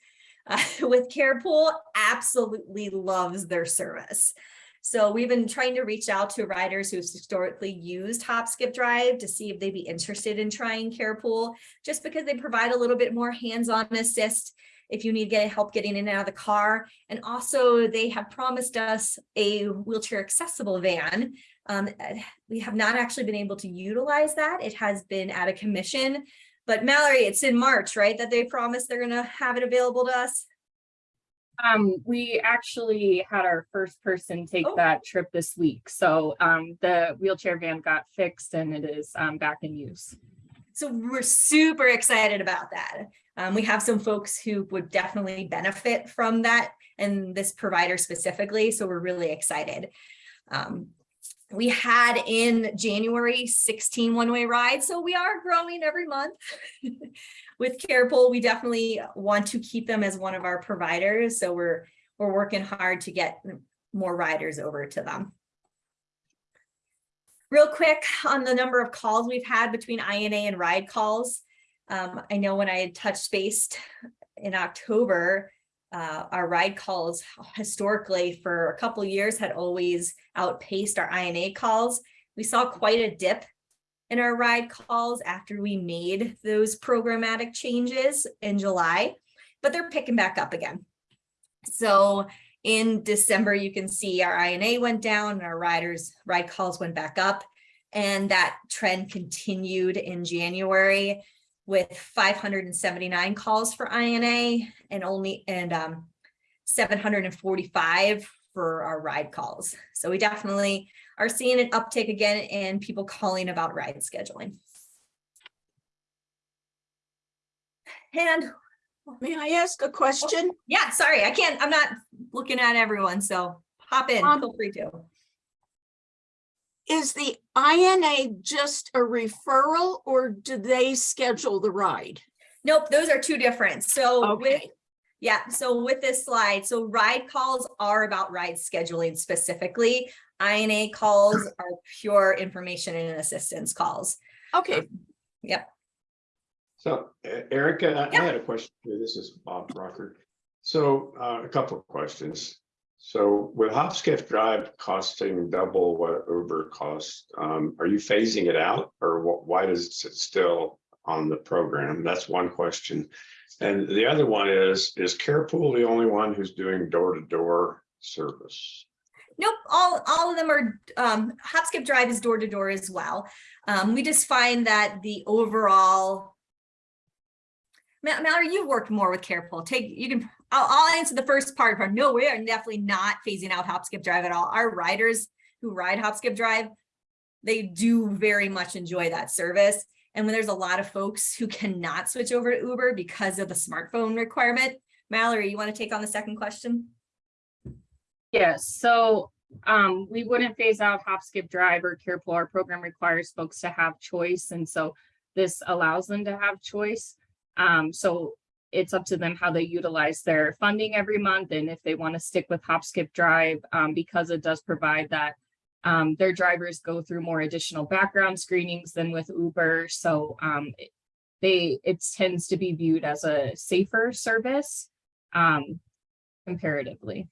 uh, with Carepool absolutely loves their service. So we've been trying to reach out to riders who've historically used Hop Skip Drive to see if they'd be interested in trying Carepool, just because they provide a little bit more hands-on assist if you need to get help getting in and out of the car. And also they have promised us a wheelchair accessible van. Um, we have not actually been able to utilize that. It has been at a commission, but Mallory, it's in March, right? That they promised they're gonna have it available to us. Um, we actually had our first person take Oh. that trip this week. So um, the wheelchair van got fixed and it is um, back in use. So we're super excited about that. Um, we have some folks who would definitely benefit from that and this provider specifically. So we're really excited. Um, we had in January 16 one-way rides, so we are growing every month. With Carepool, we definitely want to keep them as one of our providers, so we're we're working hard to get more riders over to them. Real quick on the number of calls we've had between INA and ride calls. Um, I know when I had touched base in October, uh, our ride calls historically for a couple years had always outpaced our INA calls. We saw quite a dip in our ride calls after we made those programmatic changes in July, but they're picking back up again. So in December, you can see our INA went down and our riders ride calls went back up. And that trend continued in January with 579 calls for INA and only and um, 745 for our ride calls. So we definitely are seeing an uptick again in people calling about ride scheduling. And May I ask a question? yeah, sorry, I can't, I'm not looking at everyone, so hop in, Um, feel free to. Is the INA just a referral or do they schedule the ride? Nope, those are two different. So with, Okay. yeah, so with this slide, so ride calls are about ride scheduling specifically. INA calls are pure information and assistance calls. Okay, Yep, So Erica, I- Yeah. I had a question. This is Bob Rocker. So uh, a couple of questions. So with Hop Skip Drive costing double what Uber costs, um, are you phasing it out or wh- why does it still on the program? That's one question. And the other one is, is Carepool the only one who's doing door-to-door service? nope, all, all of them are, um, Hopskip Drive is door to door as well. Um, we just find that the overall Ma- Mallory, you've worked more with Carepool. Take, you can, I'll, I'll answer the first part. but No, we are definitely not phasing out Hop Skip Drive at all. Our riders who ride Hop Skip Drive, they do very much enjoy that service. And when there's a lot of folks who cannot switch over to Uber because of the smartphone requirement, Mallory, you want to take on the second question? Yes, so um, we wouldn't phase out Hop Skip Drive or Carepool. Our program requires folks to have choice. And so this allows them to have choice. Um, so it's up to them how they utilize their funding every month and if they want to stick with Hop Skip Drive, um, because it does provide that um, their drivers go through more additional background screenings than with Uber. So um, they, it tends to be viewed as a safer service um, comparatively.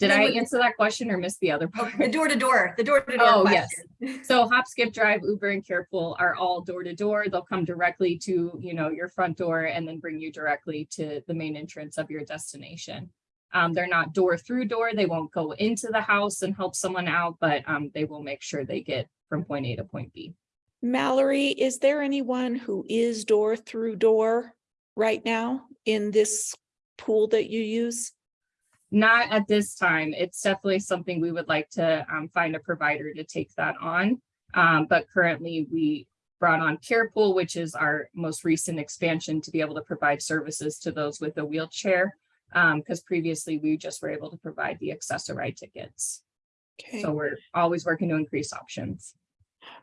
Did I answer that question or miss the other part? The door to door, the door to door Oh, yes. So Hop, Skip, Drive, Uber and Carepool are all door to door. They'll come directly to, you know, your front door and then bring you directly to the main entrance of your destination. Um, they're not door through door. They won't go into the house and help someone out, but um, they will make sure they get from point A to point B. Mallory, is there anyone who is door through door right now in this pool that you use? Not at this time. It's definitely something we would like to um, find a provider to take that on. Um, but currently we brought on Carepool, which is our most recent expansion to be able to provide services to those with a wheelchair. because previously we just were able to provide the accessory tickets. Okay. So we're always working to increase options.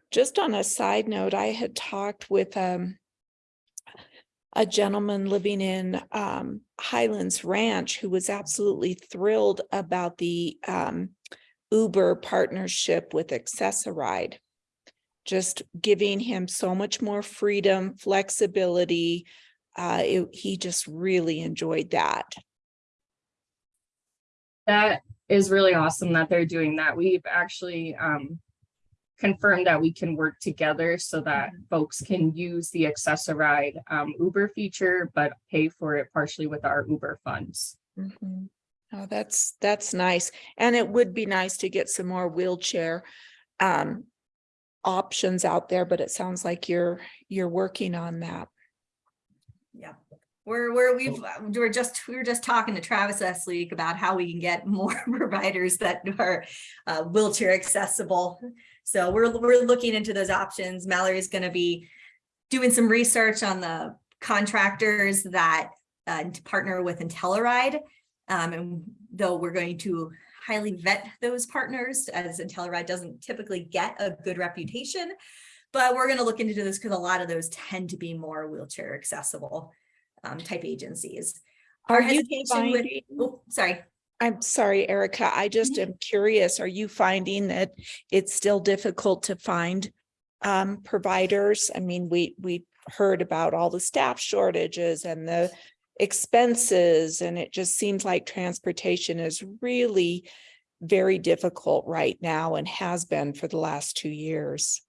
Just on a side note, I had talked with um a gentleman living in um Highlands Ranch who was absolutely thrilled about the um Uber partnership with Access-a-Ride. Just giving him so much more freedom, flexibility. Uh, it- he just really enjoyed that. That is really awesome that they're doing that. We've actually um confirmed that we can work together so that folks can use the Access-a-Ride um Uber feature, but pay for it partially with our Uber funds. Mhm. Oh, that's, that's nice. And it would be nice to get some more wheelchair um options out there, but it sounds like you're, you're working on that. Yeah, we're, we're, we've, we're just, we were just talking to Travis last week about how we can get more providers that are uh, wheelchair accessible. So we're, we're looking into those options. Mallory's gonna be doing some research on the contractors that uh, partner with IntelliRide. Um, and though we're going to highly vet those partners as IntelliRide doesn't typically get a good reputation. But we're gonna look into this because a lot of those tend to be more wheelchair accessible um, type agencies. Our Are you hesitation with, oh, sorry. I'm sorry, Erica, I just am curious, are you finding that it's still difficult to find um providers? I mean, we, we heard about all the staff shortages and the expenses, and it just seems like transportation is really very difficult right now and has been for the last two years.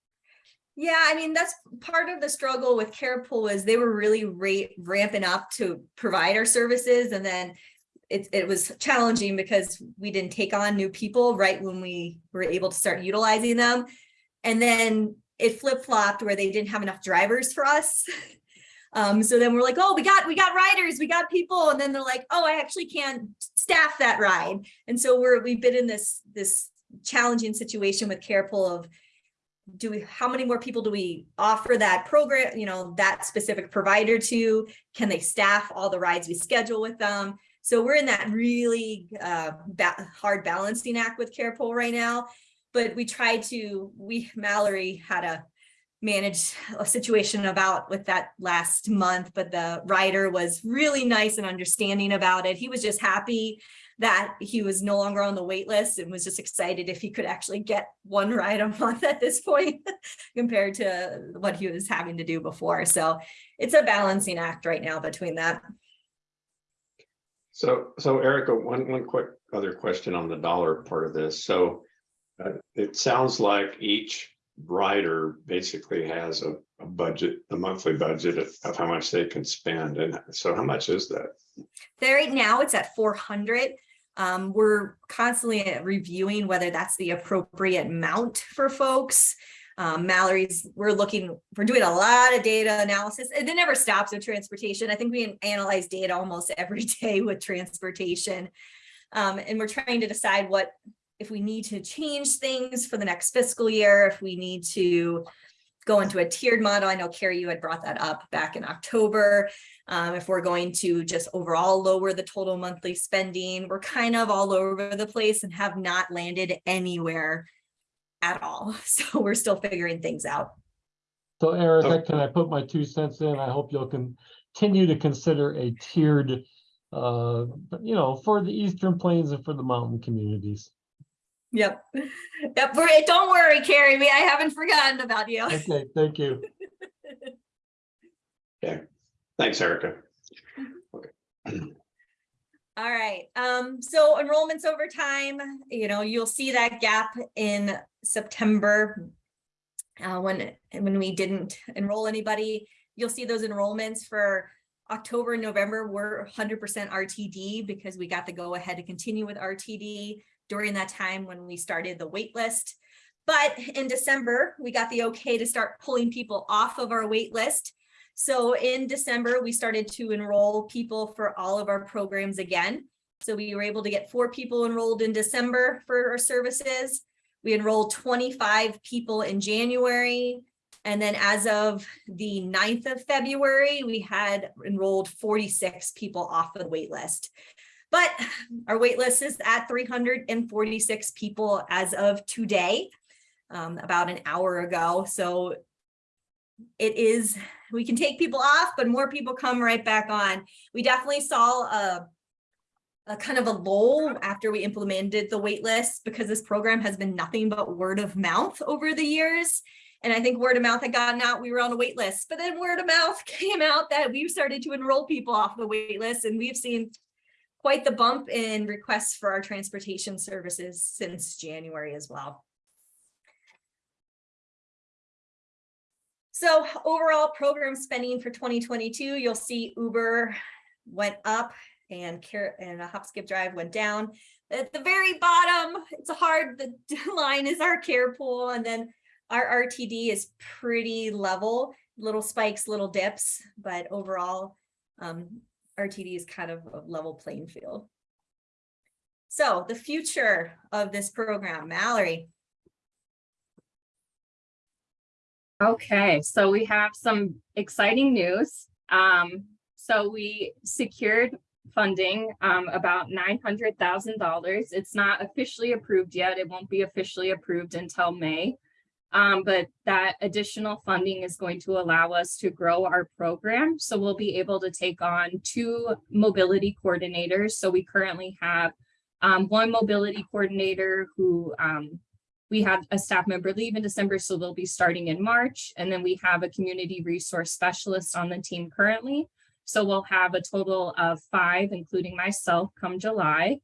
Yeah, I mean, that's part of the struggle with Carepool is they were really ramping up to provide our services and then it, it was challenging because we didn't take on new people right when we were able to start utilizing them. And then it flip flopped where they didn't have enough drivers for us. Um, so then we're like, oh, we got, we got riders, we got people. And then they're like, oh, I actually can't staff that ride. And so we're, we've been in this, this challenging situation with Carepool of do we, how many more people do we offer that program, you know, that specific provider to? Can they staff all the rides we schedule with them? So we're in that really uh, ba- hard balancing act with Carepool right now. But we tried to, we, Mallory had a manage a situation about with that last month, but the rider was really nice and understanding about it. He was just happy that he was no longer on the wait list and was just excited if he could actually get one ride a month at this point compared to what he was having to do before. So it's a balancing act right now between that. So, so Erica, one, one quick other question on the dollar part of this. So uh, it sounds like each rider basically has a, a budget, a monthly budget of, how much they can spend. And so how much is that? There right now it's at four hundred. Um, we're constantly reviewing whether that's the appropriate amount for folks. Um, Mallory's, we're looking, we're doing a lot of data analysis and it never stops with transportation. I think we analyze data almost every day with transportation. Um, and we're trying to decide what, if we need to change things for the next fiscal year, if we need to go into a tiered model. I know Carrie, you had brought that up back in October. Um, if we're going to just overall lower the total monthly spending, we're kind of all over the place and have not landed anywhere at all. So we're still figuring things out. So Erica, can I put my two cents in? I hope you'll continue to consider a tiered, uh, you know, for the Eastern Plains and for the mountain communities. Yep. Yep. Don't worry, Carrie. We, I haven't forgotten about you. Okay, thank you. Thanks, Erica. All right, um, so enrollments over time, you know, you'll see that gap in September. Uh, when, when we didn't enroll anybody, you'll see those enrollments for October and November were hundred percent RTD because we got the go ahead to continue with RTD during that time when we started the wait list. But in December, we got the okay to start pulling people off of our wait list. So in December, we started to enroll people for all of our programs again. So we were able to get four people enrolled in December for our services. We enrolled 25 people in January. And then as of the 9th of February, we had enrolled 46 people off of the wait list. But our wait list is at 346 people as of today, um, about an hour ago. So it is, we can take people off, but more people come right back on. We definitely saw a, a kind of a lull after we implemented the waitlist because this program has been nothing but word of mouth over the years. And I think word of mouth had gotten out, we were on a wait list, but then word of mouth came out that we started to enroll people off the wait list and we've seen quite the bump in requests for our transportation services since January as well. So overall program spending for 2022, you'll see Uber went up and care and a hop skip drive went down. At the very bottom, it's a hard, the line is our care pool and then our RTD is pretty level, little spikes, little dips, but overall um, RTD is kind of a level playing field. So the future of this program, Mallory. Okay, so we have some exciting news. Um, so we secured funding, um, about nine hundred thousand dollars. It's not officially approved yet. It won't be officially approved until May. Um, but that additional funding is going to allow us to grow our program. So we'll be able to take on two mobility coordinators. So we currently have um, one mobility coordinator who um, we had a staff member leave in December, so they'll be starting in March. And then we have a community resource specialist on the team currently. So we'll have a total of five, including myself, come July.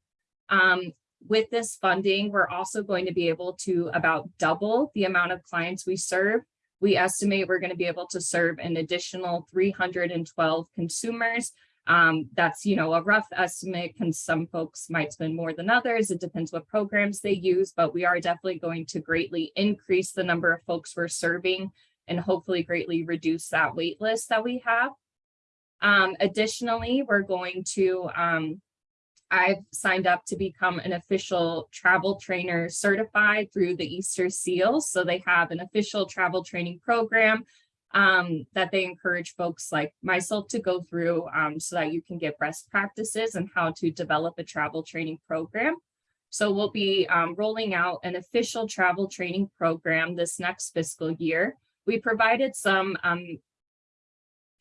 Um, with this funding, we're also going to be able to about double the amount of clients we serve. We estimate we're going to be able to serve an additional 312 consumers. Um, that's, you know, a rough estimate because some folks might spend more than others. It depends what programs they use, but we are definitely going to greatly increase the number of folks we're serving and hopefully greatly reduce that wait list that we have. Um, additionally, we're going to um, I've signed up to become an official travel trainer certified through the Easter Seals. So they have an official travel training program um, that they encourage folks like myself to go through um, so that you can get best practices and how to develop a travel training program. So we'll be um, rolling out an official travel training program this next fiscal year. We provided some um,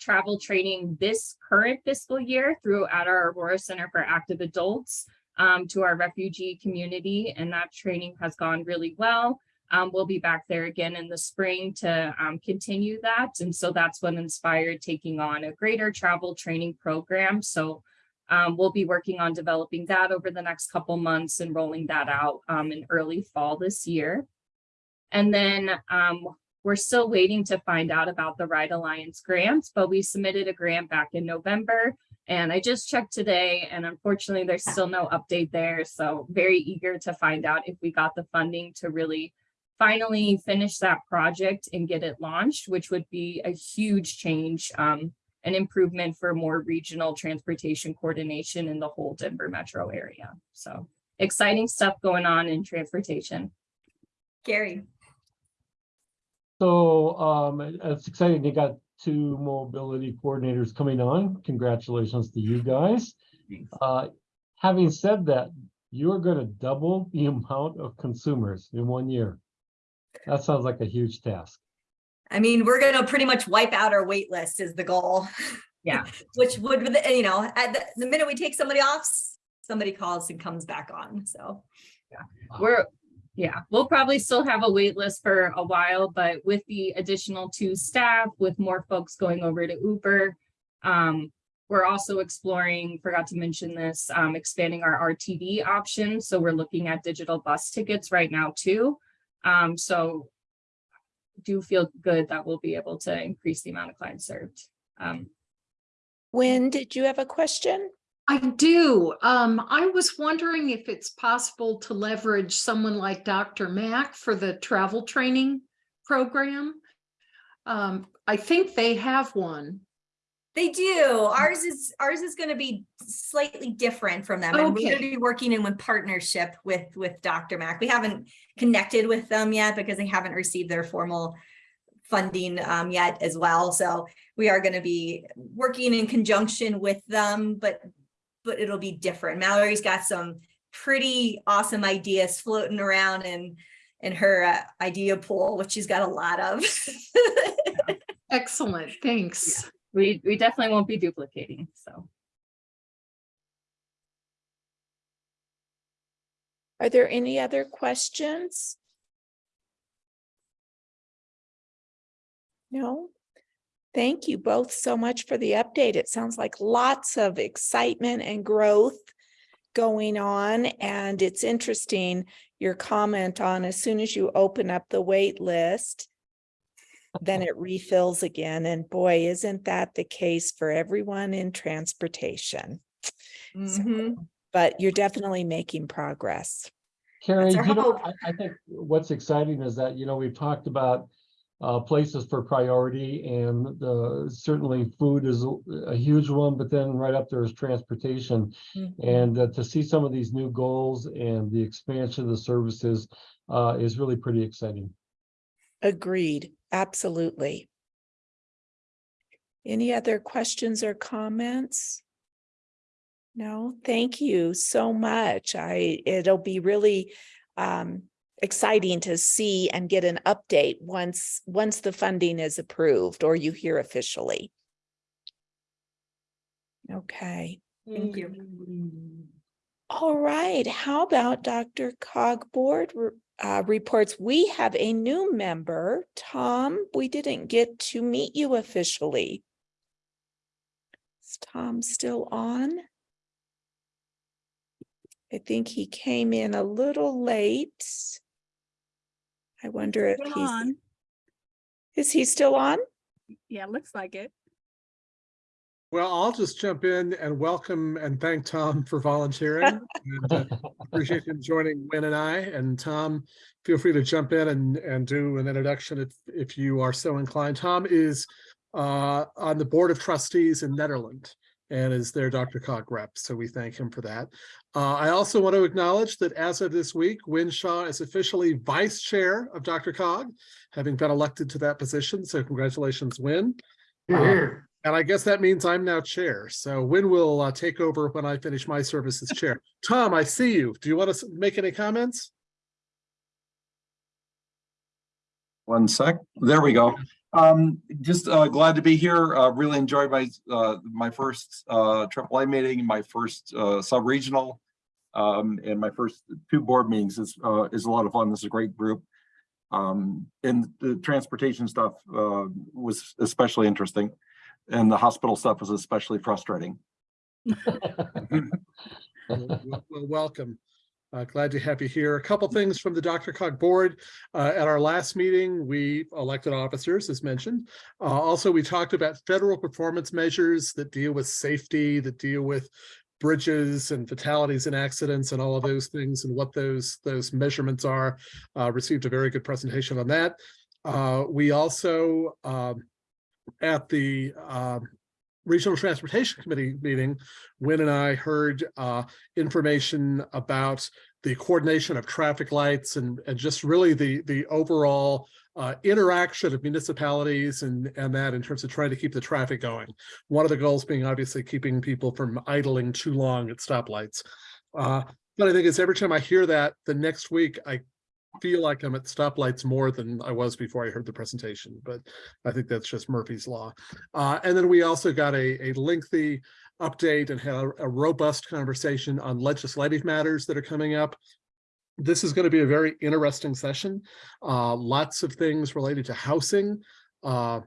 travel training this current fiscal year through at our Aurora Center for Active Adults um, to our refugee community, and that training has gone really well. Um, we'll be back there again in the spring to um, continue that. And so that's what inspired taking on a greater travel training program. So um, we'll be working on developing that over the next couple months and rolling that out um, in early fall this year. And then um, we're still waiting to find out about the Ride Alliance grants, but we submitted a grant back in November. And I just checked today and unfortunately there's still no update there. So very eager to find out if we got the funding to really finally finish that project and get it launched, which would be a huge change, um, an improvement for more regional transportation coordination in the whole Denver metro area. So exciting stuff going on in transportation. Gary. So um, it's exciting. They got two mobility coordinators coming on. Congratulations to you guys. Uh, having said that, you're going to double the amount of consumers in one year. That sounds like a huge task. I mean, we're gonna pretty much wipe out our wait list is the goal. Yeah. Which would, you know, at the, the minute we take somebody off, somebody calls and comes back on, so. Yeah. we're, yeah, we'll probably still have a wait list for a while, but with the additional two staff, with more folks going over to Uber. Um, we're also exploring, forgot to mention this, um, expanding our RTD option. So we're looking at digital bus tickets right now too. Um, so do feel good that we'll be able to increase the amount of clients served. Um, When did you have a question? I do. Um, I was wondering if it's possible to leverage someone like DRMAC for the travel training program. Um, I think they have one. They do. Ours is, ours is gonna be slightly different from them. And we're gonna be working in with partnership with, with DRMAC. We haven't connected with them yet because they haven't received their formal funding um, yet as well. So we are gonna be working in conjunction with them, but, but it'll be different. Mallory's got some pretty awesome ideas floating around in, in her uh, idea pool, which she's got a lot of. Excellent, thanks. we, we definitely won't be duplicating, so. Are there any other questions? No? Thank you both so much for the update. It sounds like lots of excitement and growth going on, and it's interesting, your comment on as soon as you open up the wait list, then it refills again, and boy, isn't that the case for everyone in transportation? Mhm. But you're definitely making progress. Carrie, you know. I, I think what's exciting is that, you know, we've talked about uh, places for priority and the, certainly food is a- huge one, but then right up there is transportation. Mhm. And uh, to see some of these new goals and the expansion of the services uh, is really pretty exciting. Agreed, absolutely. Any other questions or comments? No, thank you so much. I, it'll be really um exciting to see and get an update once, once the funding is approved or you hear officially. Okay, Thank you. all right. How about DRCOG Board uh, reports? We have a new member, Tom. We didn't get to meet you officially. Is Tom still on? I think he came in a little late. I wonder if Still he's, on. is he still on? Yeah, looks like it. Well, I'll just jump in and welcome and thank Tom for volunteering. and, uh, Appreciate him joining Wynne and I. And Tom, feel free to jump in and, and do an introduction if, if you are so inclined. Tom is uh, on the Board of Trustees in Nederland and is their DRCOG rep. So we thank him for that. Uh, I also want to acknowledge that as of this week, Wynne Shaw is officially Vice Chair of DRCOG, having been elected to that position. So congratulations, Wynne. Uh, and I guess that means I'm now chair. So Wynne will uh, take over when I finish my service as chair. Tom, I see you. Do you want to make any comments? One sec, there we go. Um, just uh, glad to be here. Uh, really enjoyed my uh, my first uh, AAA meeting, my first uh, sub-regional, um, and my first two board meetings is uh, is a lot of fun. This is a great group. Um, and the transportation stuff uh, was especially interesting, and the hospital stuff was especially frustrating. Well, well, welcome. Uh, glad to have you here. A couple things from the DRCOG board. Uh, at our last meeting, we elected officers, as mentioned. Uh, also, we talked about federal performance measures that deal with safety, that deal with bridges and fatalities and accidents and all of those things and what those those measurements are. Uh, received a very good presentation on that. Uh, we also um, at the um, Regional Transportation Committee meeting, Wynne and I heard uh, information about the coordination of traffic lights and, and just really the, the overall uh, interaction of municipalities and, and that in terms of trying to keep the traffic going. One of the goals being obviously keeping people from idling too long at stoplights. Uh, but I think it's every time I hear that, the next week I feel like I'm at stoplights more than I was before I heard the presentation, but I think that's just Murphy's Law. Uh, and then we also got a, a lengthy update and had a a robust conversation on legislative matters that are coming up. This is going to be a very interesting session. Uh, lots of things related to housing. Uh,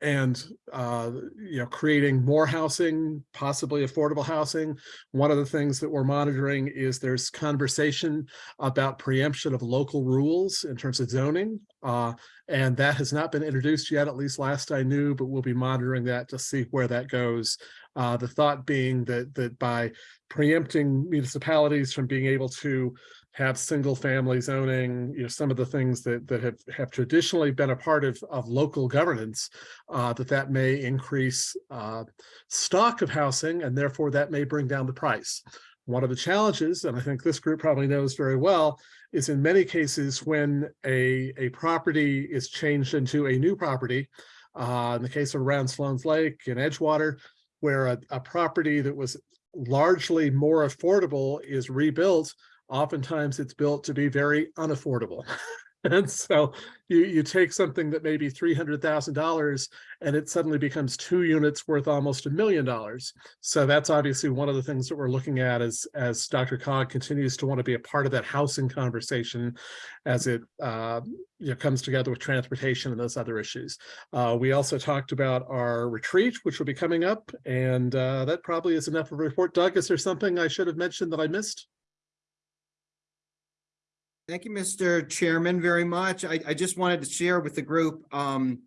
and uh, you know, creating more housing, possibly affordable housing. One of the things that we're monitoring is there's conversation about preemption of local rules in terms of zoning. Uh, and that has not been introduced yet, at least last I knew, but we'll be monitoring that to see where that goes. Uh, the thought being that that by preempting municipalities from being able to have single family zoning, you know, some of the things that that have have traditionally been a part of of local governance, uh, that that may increase uh, stock of housing and therefore that may bring down the price. One of the challenges, and I think this group probably knows very well, is in many cases when a a property is changed into a new property, uh, in the case of around Sloan's Lake and Edgewater, where a, a property that was largely more affordable is rebuilt, oftentimes it's built to be very unaffordable. And so you, you take something that may be three hundred thousand dollars and it suddenly becomes two units worth almost a million dollars. So that's obviously one of the things that we're looking at as, as DRCOG continues to want to be a part of that housing conversation as it uh, you know, comes together with transportation and those other issues. Uh, we also talked about our retreat, which will be coming up, and uh, that probably is enough of a report. Doug, is there something I should have mentioned that I missed? Thank you, Mr. Chairman, very much. I, I just wanted to share with the group um,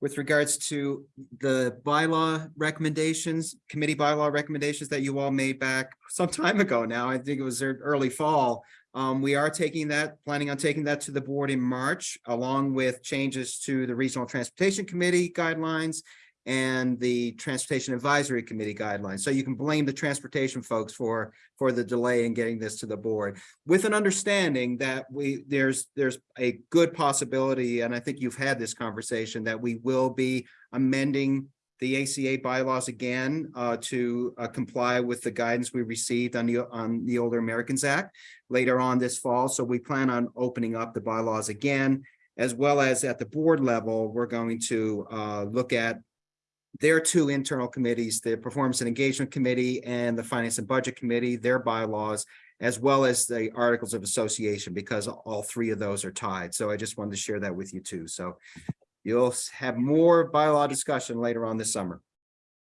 with regards to the bylaw recommendations, committee bylaw recommendations that you all made back some time ago now. I think it was early fall. Um, we are taking that, planning on taking that to the board in March, along with changes to the Regional Transportation Committee guidelines and the Transportation Advisory Committee guidelines. So you can blame the transportation folks for, for the delay in getting this to the board. With an understanding that we, there's, there's a good possibility, and I think you've had this conversation, that we will be amending the ACA bylaws again uh, to uh, comply with the guidance we received on the, on the Older Americans Act later on this fall. So we plan on opening up the bylaws again, as well as at the board level, we're going to uh, look at their two internal committees, the Performance and Engagement Committee and the Finance and Budget Committee, their bylaws, as well as the Articles of Association, because all three of those are tied. So I just wanted to share that with you too. So you'll have more bylaw discussion later on this summer.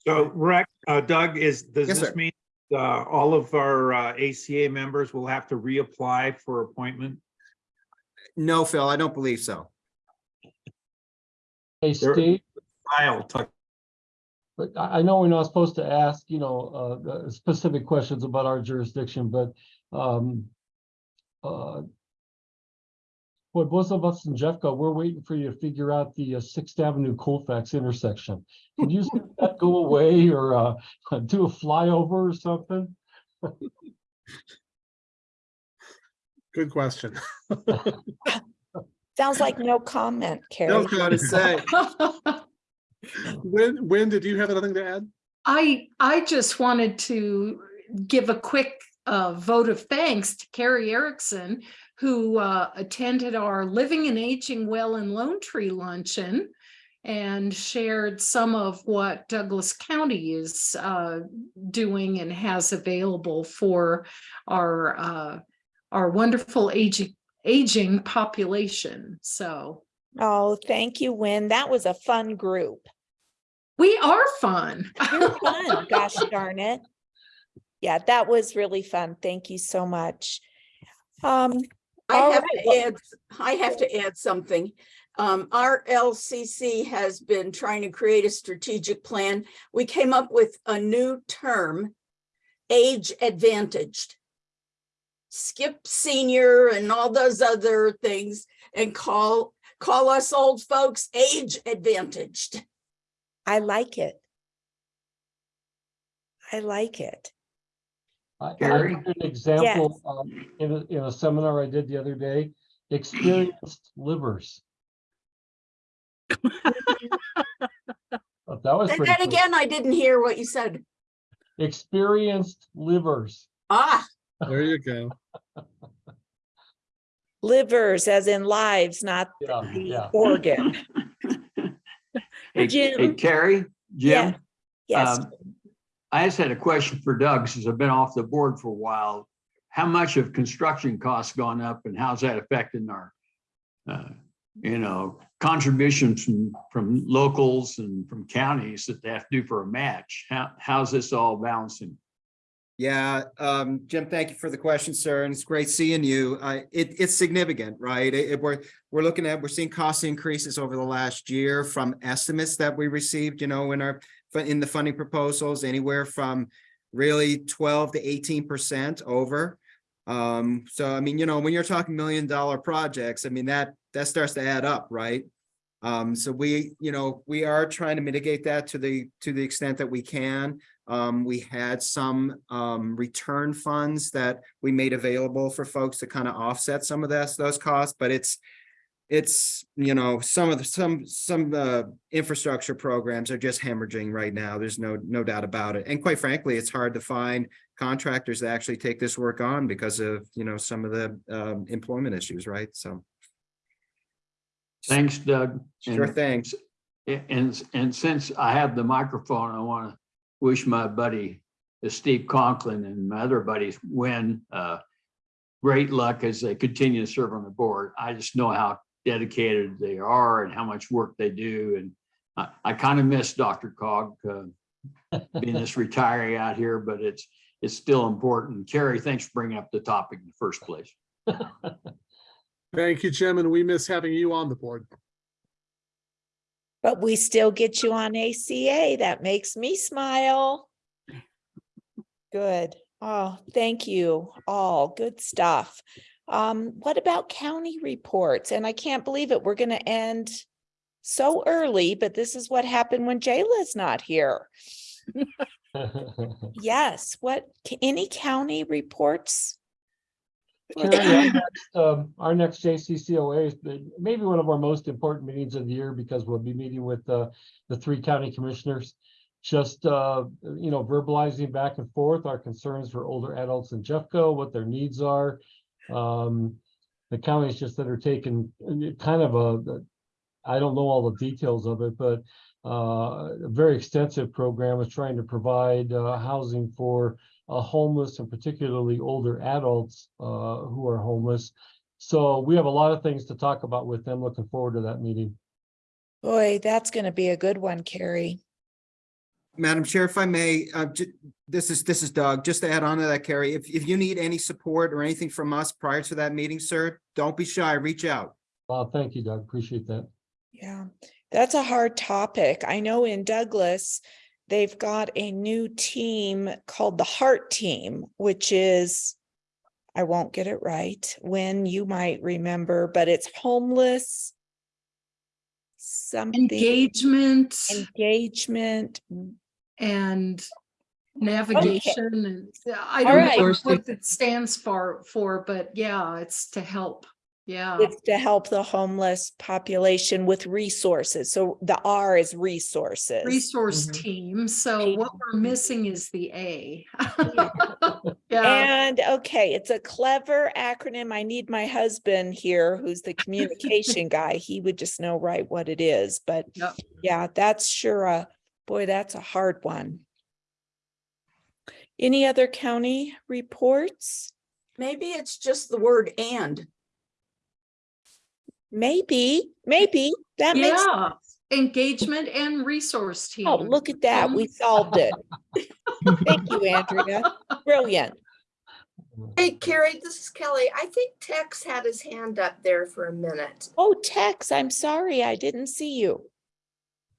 So Rex, uh, Doug, is, does Yes, this sir. mean uh, all of our uh, ACA members will have to reapply for appointment? No, Phil, I don't believe so. Hey, Steve, I'll talk. But I, I know we're not supposed to ask, you know, uh, specific questions about our jurisdiction, but, um, uh, boy, both of us in Jeffco, we're waiting for you to figure out the uh, Sixth Avenue Colfax intersection. Can you see that go away or, uh, do a flyover or something? Good question. Sounds like no comment, Carrie. Don't know to say. When, when did you have anything to add? I, I just wanted to give a quick uh, vote of thanks to Carrie Erickson, who uh, attended our Living and Aging Well in Lone Tree Luncheon and shared some of what Douglas County is uh, doing and has available for our, uh, our wonderful aging, aging population. So Oh, thank you, Wynne. That was a fun group. we are fun. You're fun, gosh darn it. Yeah, that was really fun. Thank you so much. Um, I have right, to add, I have to add something. Um, our LCC has been trying to create a strategic plan. We came up with a new term, age advantaged. Skip senior and all those other things and call, call us old folks age advantaged. I like it. I like it. I, I Gary? heard an example, um, in a, in a seminar I did the other day, experienced livers. Thought That was Say that cool. again, I didn't hear what you said. Experienced livers. Ah, There you go. Livers as in lives, not Yeah, the yeah. organ. Hey, Jim? hey, Carrie, Yeah. Jim, Yes, um, I just had a question for Doug, since I've been off the board for a while. How much have construction costs gone up and how's that affecting our, uh, you know, contributions from, from locals and from counties that they have to do for a match? How, how's this all balancing? Yeah, um, Jim, thank you for the question, sir, and it's great seeing you. Uh, it, it's significant, right? It, it- we're, we're looking at, we're seeing cost increases over the last year from estimates that we received, you know, in our, in the funding proposals, anywhere from really twelve to eighteen percent over. Um, so I mean, you know, when you're talking million dollar projects, I mean, that, that starts to add up, right? Um, so we, you know, we are trying to mitigate that to the, to the extent that we can. Um, we had some, um, return funds that we made available for folks to kind of offset some of this, those costs, but it's, it's, you know, some of the, some, some, uh, infrastructure programs are just hemorrhaging right now. There's no, no doubt about it. And quite frankly, it's hard to find contractors that actually take this work on because of, you know, some of the, um, employment issues, right? So. Thanks, Doug. Sure And- thing. And, and since I have the microphone, I want to wish my buddy uh, Steve Conklin and my other buddies win uh, great luck as they continue to serve on the board. I just know how dedicated they are and how much work they do. And I, I kind of miss DRCOG uh, being this retiree out here, but it's, it's still important. Carrie, thanks for bringing up the topic in the first place. Thank you, Jim, and we miss having you on the board. But we still get you on ACA. That makes me smile. Good. Oh, thank you all. Good stuff. Um, what about county reports? And I can't believe it. We're gonna end so early, but this is what happened when Jayla's not here. Yes, what, any county reports? Carrie, our next, um, Our next JCCOA is maybe one of our most important meetings of the year because we'll be meeting with uh, the three county commissioners. Just, uh, you know, verbalizing back and forth our concerns for older adults in Jeffco, what their needs are. Um, The counties just that are taking kind of a, I don't know all the details of it, but uh, a very extensive program is trying to provide uh, housing for homeless and particularly older adults uh, who are homeless. So we have a lot of things to talk about with them. Looking forward to that meeting. Boy, that's gonna be a good one, Carrie. Madam Chair, if I may, uh, this is, this is Doug, just to add on to that, Carrie, if, if you need any support or anything from us prior to that meeting, sir, don't be shy, reach out. Uh, thank you, Doug. Appreciate that. Yeah, that's a hard topic. I know in Douglas, they've got a new team called the Heart Team, which is, I won't get it right, when you might remember, but it's homeless. Something. Engagement Engagement. and navigation and I don't know what it stands for, for, but yeah, it's to help. Yeah. It's to help the homeless population with resources. So the R is resources. Resource Mhm. team. So what we're missing is the A. Yeah. And okay, it's a clever acronym. I need my husband here, who's the communication guy. He would just know right what it is, but Yep. yeah, that's sure a, boy, that's a hard one. Any other county reports? Maybe it's just the word and. Maybe, maybe, that makes, Yeah, engagement and resource team. oh, look at that, we solved it. Thank you, Andrea. Brilliant. Hey, Carrie, this is Kelly. I think Tex had his hand up there for a minute. Oh, Tex, I'm sorry, I didn't see you.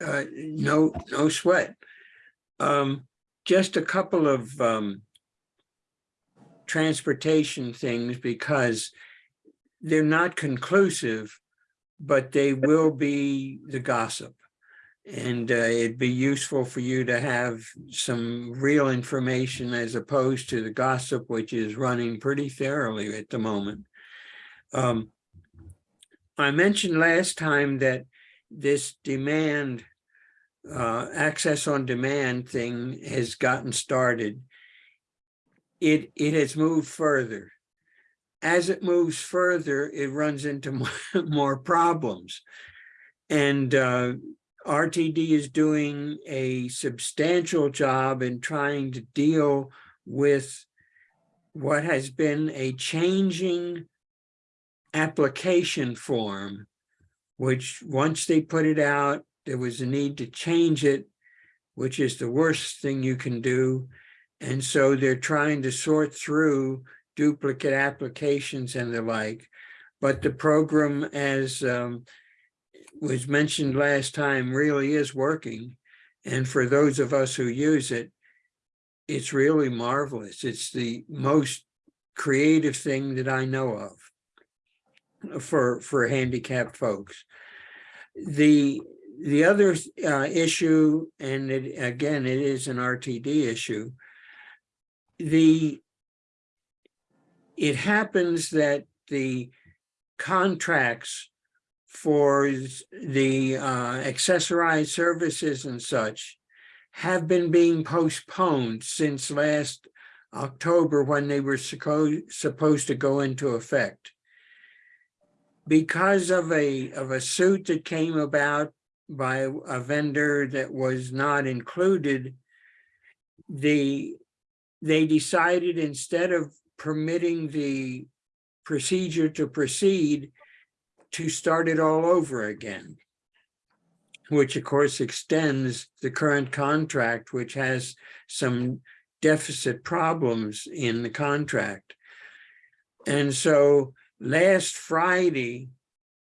Uh, no, no sweat. Um, just a couple of, um, transportation things because they're not conclusive, but they will be the gossip. And uh, it'd be useful for you to have some real information as opposed to the gossip, which is running pretty thoroughly at the moment. Um, I mentioned last time that this demand, uh, access on demand thing has gotten started. It, it has moved further. As it moves further, it runs into more, problems. And uh, RTD is doing a substantial job in trying to deal with what has been a changing application form, which once they put it out, there was a need to change it, which is the worst thing you can do. And so they're trying to sort through duplicate applications and the like. But the program, as um, was mentioned last time, really is working. And for those of us who use it, it's really marvelous. It's the most creative thing that I know of for, for handicapped folks. The, the other uh, issue, and it, again, it is an RTD issue, the it happens that the contracts for the uh, Access-a-Ride services and such have been being postponed since last October when they were supposed to go into effect. Because of a, of a suit that came about by a vendor that was not included, the, they decided instead of permitting the procedure to proceed to start it all over again, which of course extends the current contract, which has some deficit problems in the contract. And so last Friday,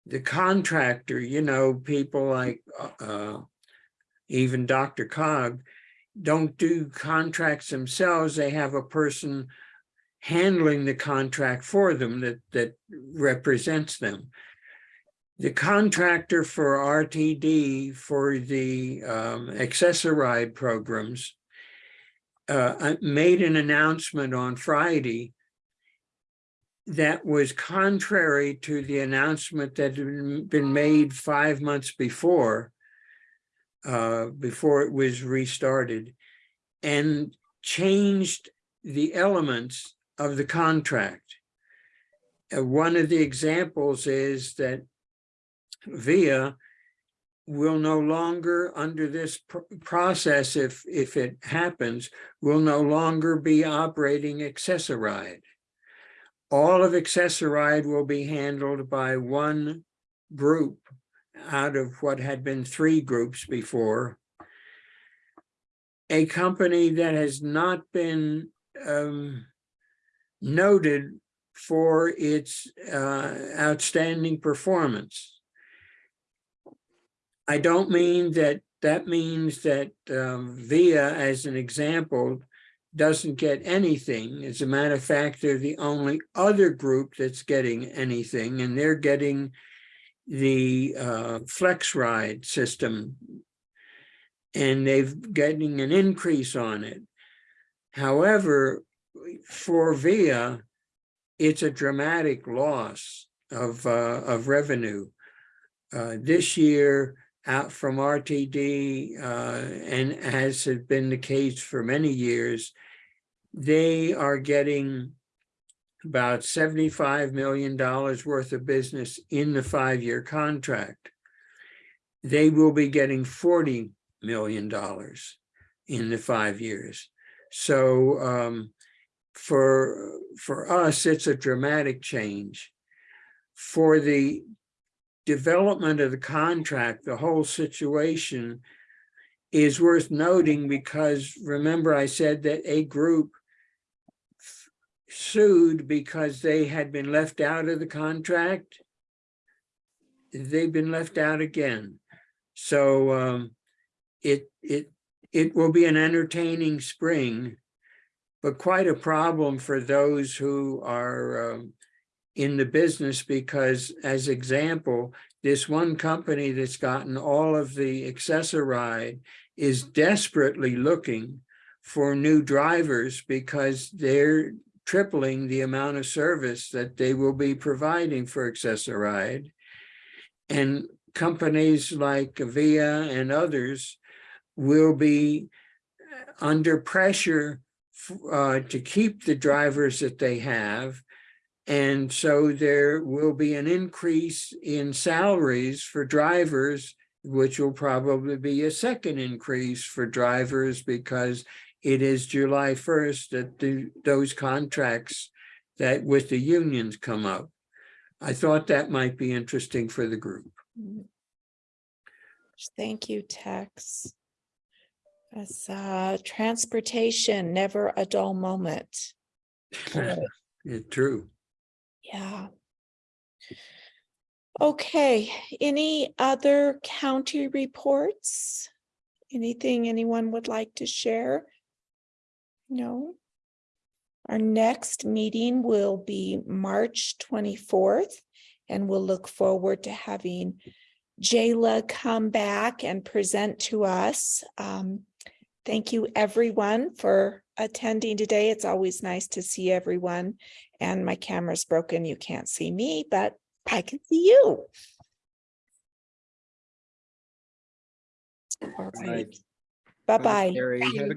the contractor, you know, people like uh, even DRCOG don't do contracts themselves. They have a person handling the contract for them that, that represents them. The contractor for RTD for the um, Access-a-Ride programs uh, made an announcement on Friday that was contrary to the announcement that had been made five months before, uh, before it was restarted, and changed the elements of the contract. Uh, one of the examples is that VIA will no longer, under this pr process, if, if it happens, will no longer be operating Access-a-Ride. All of Access-a-Ride will be handled by one group out of what had been three groups before. A company that has not been um, noted for its uh, outstanding performance. I don't mean that that means that um, VIA, as an example, doesn't get anything. As a matter of fact, they're the only other group that's getting anything, and they're getting the uh, flex ride system, and they've getting an increase on it. However, for VIA, it's a dramatic loss of, uh, of revenue. Uh, this year, out from RTD, uh, and as has been the case for many years, they are getting about $75 million worth of business in the five-year contract. They will be getting $40 million in the five years. So um, for, for us, it's a dramatic change. For the development of the contract, the whole situation is worth noting because remember I said that a group sued because they had been left out of the contract. They've been left out again. So um, it, it, it will be an entertaining spring but quite a problem for those who are um, in the business because as example, this one company that's gotten all of the Access-a-Ride is desperately looking for new drivers because they're tripling the amount of service that they will be providing for Access-a-Ride. And companies like Via and others will be under pressure uh, to keep the drivers that they have And so there will be an increase in salaries for drivers, which will probably be a second increase for drivers because it is July first that the, those contracts that with the unions come up. I thought that might be interesting for the group. Thank you, Tex. Uh, transportation, never a dull moment. It's true. Yeah. Okay, any other county reports? Anything anyone would like to share? No? Our next meeting will be March twenty-fourth, and we'll look forward to having Jayla come back and present to us. Um, Thank you, everyone, for attending today. It's always nice to see everyone. And my camera's broken. You can't see me, but I can see you. All right. Bye-bye. Carrie, have a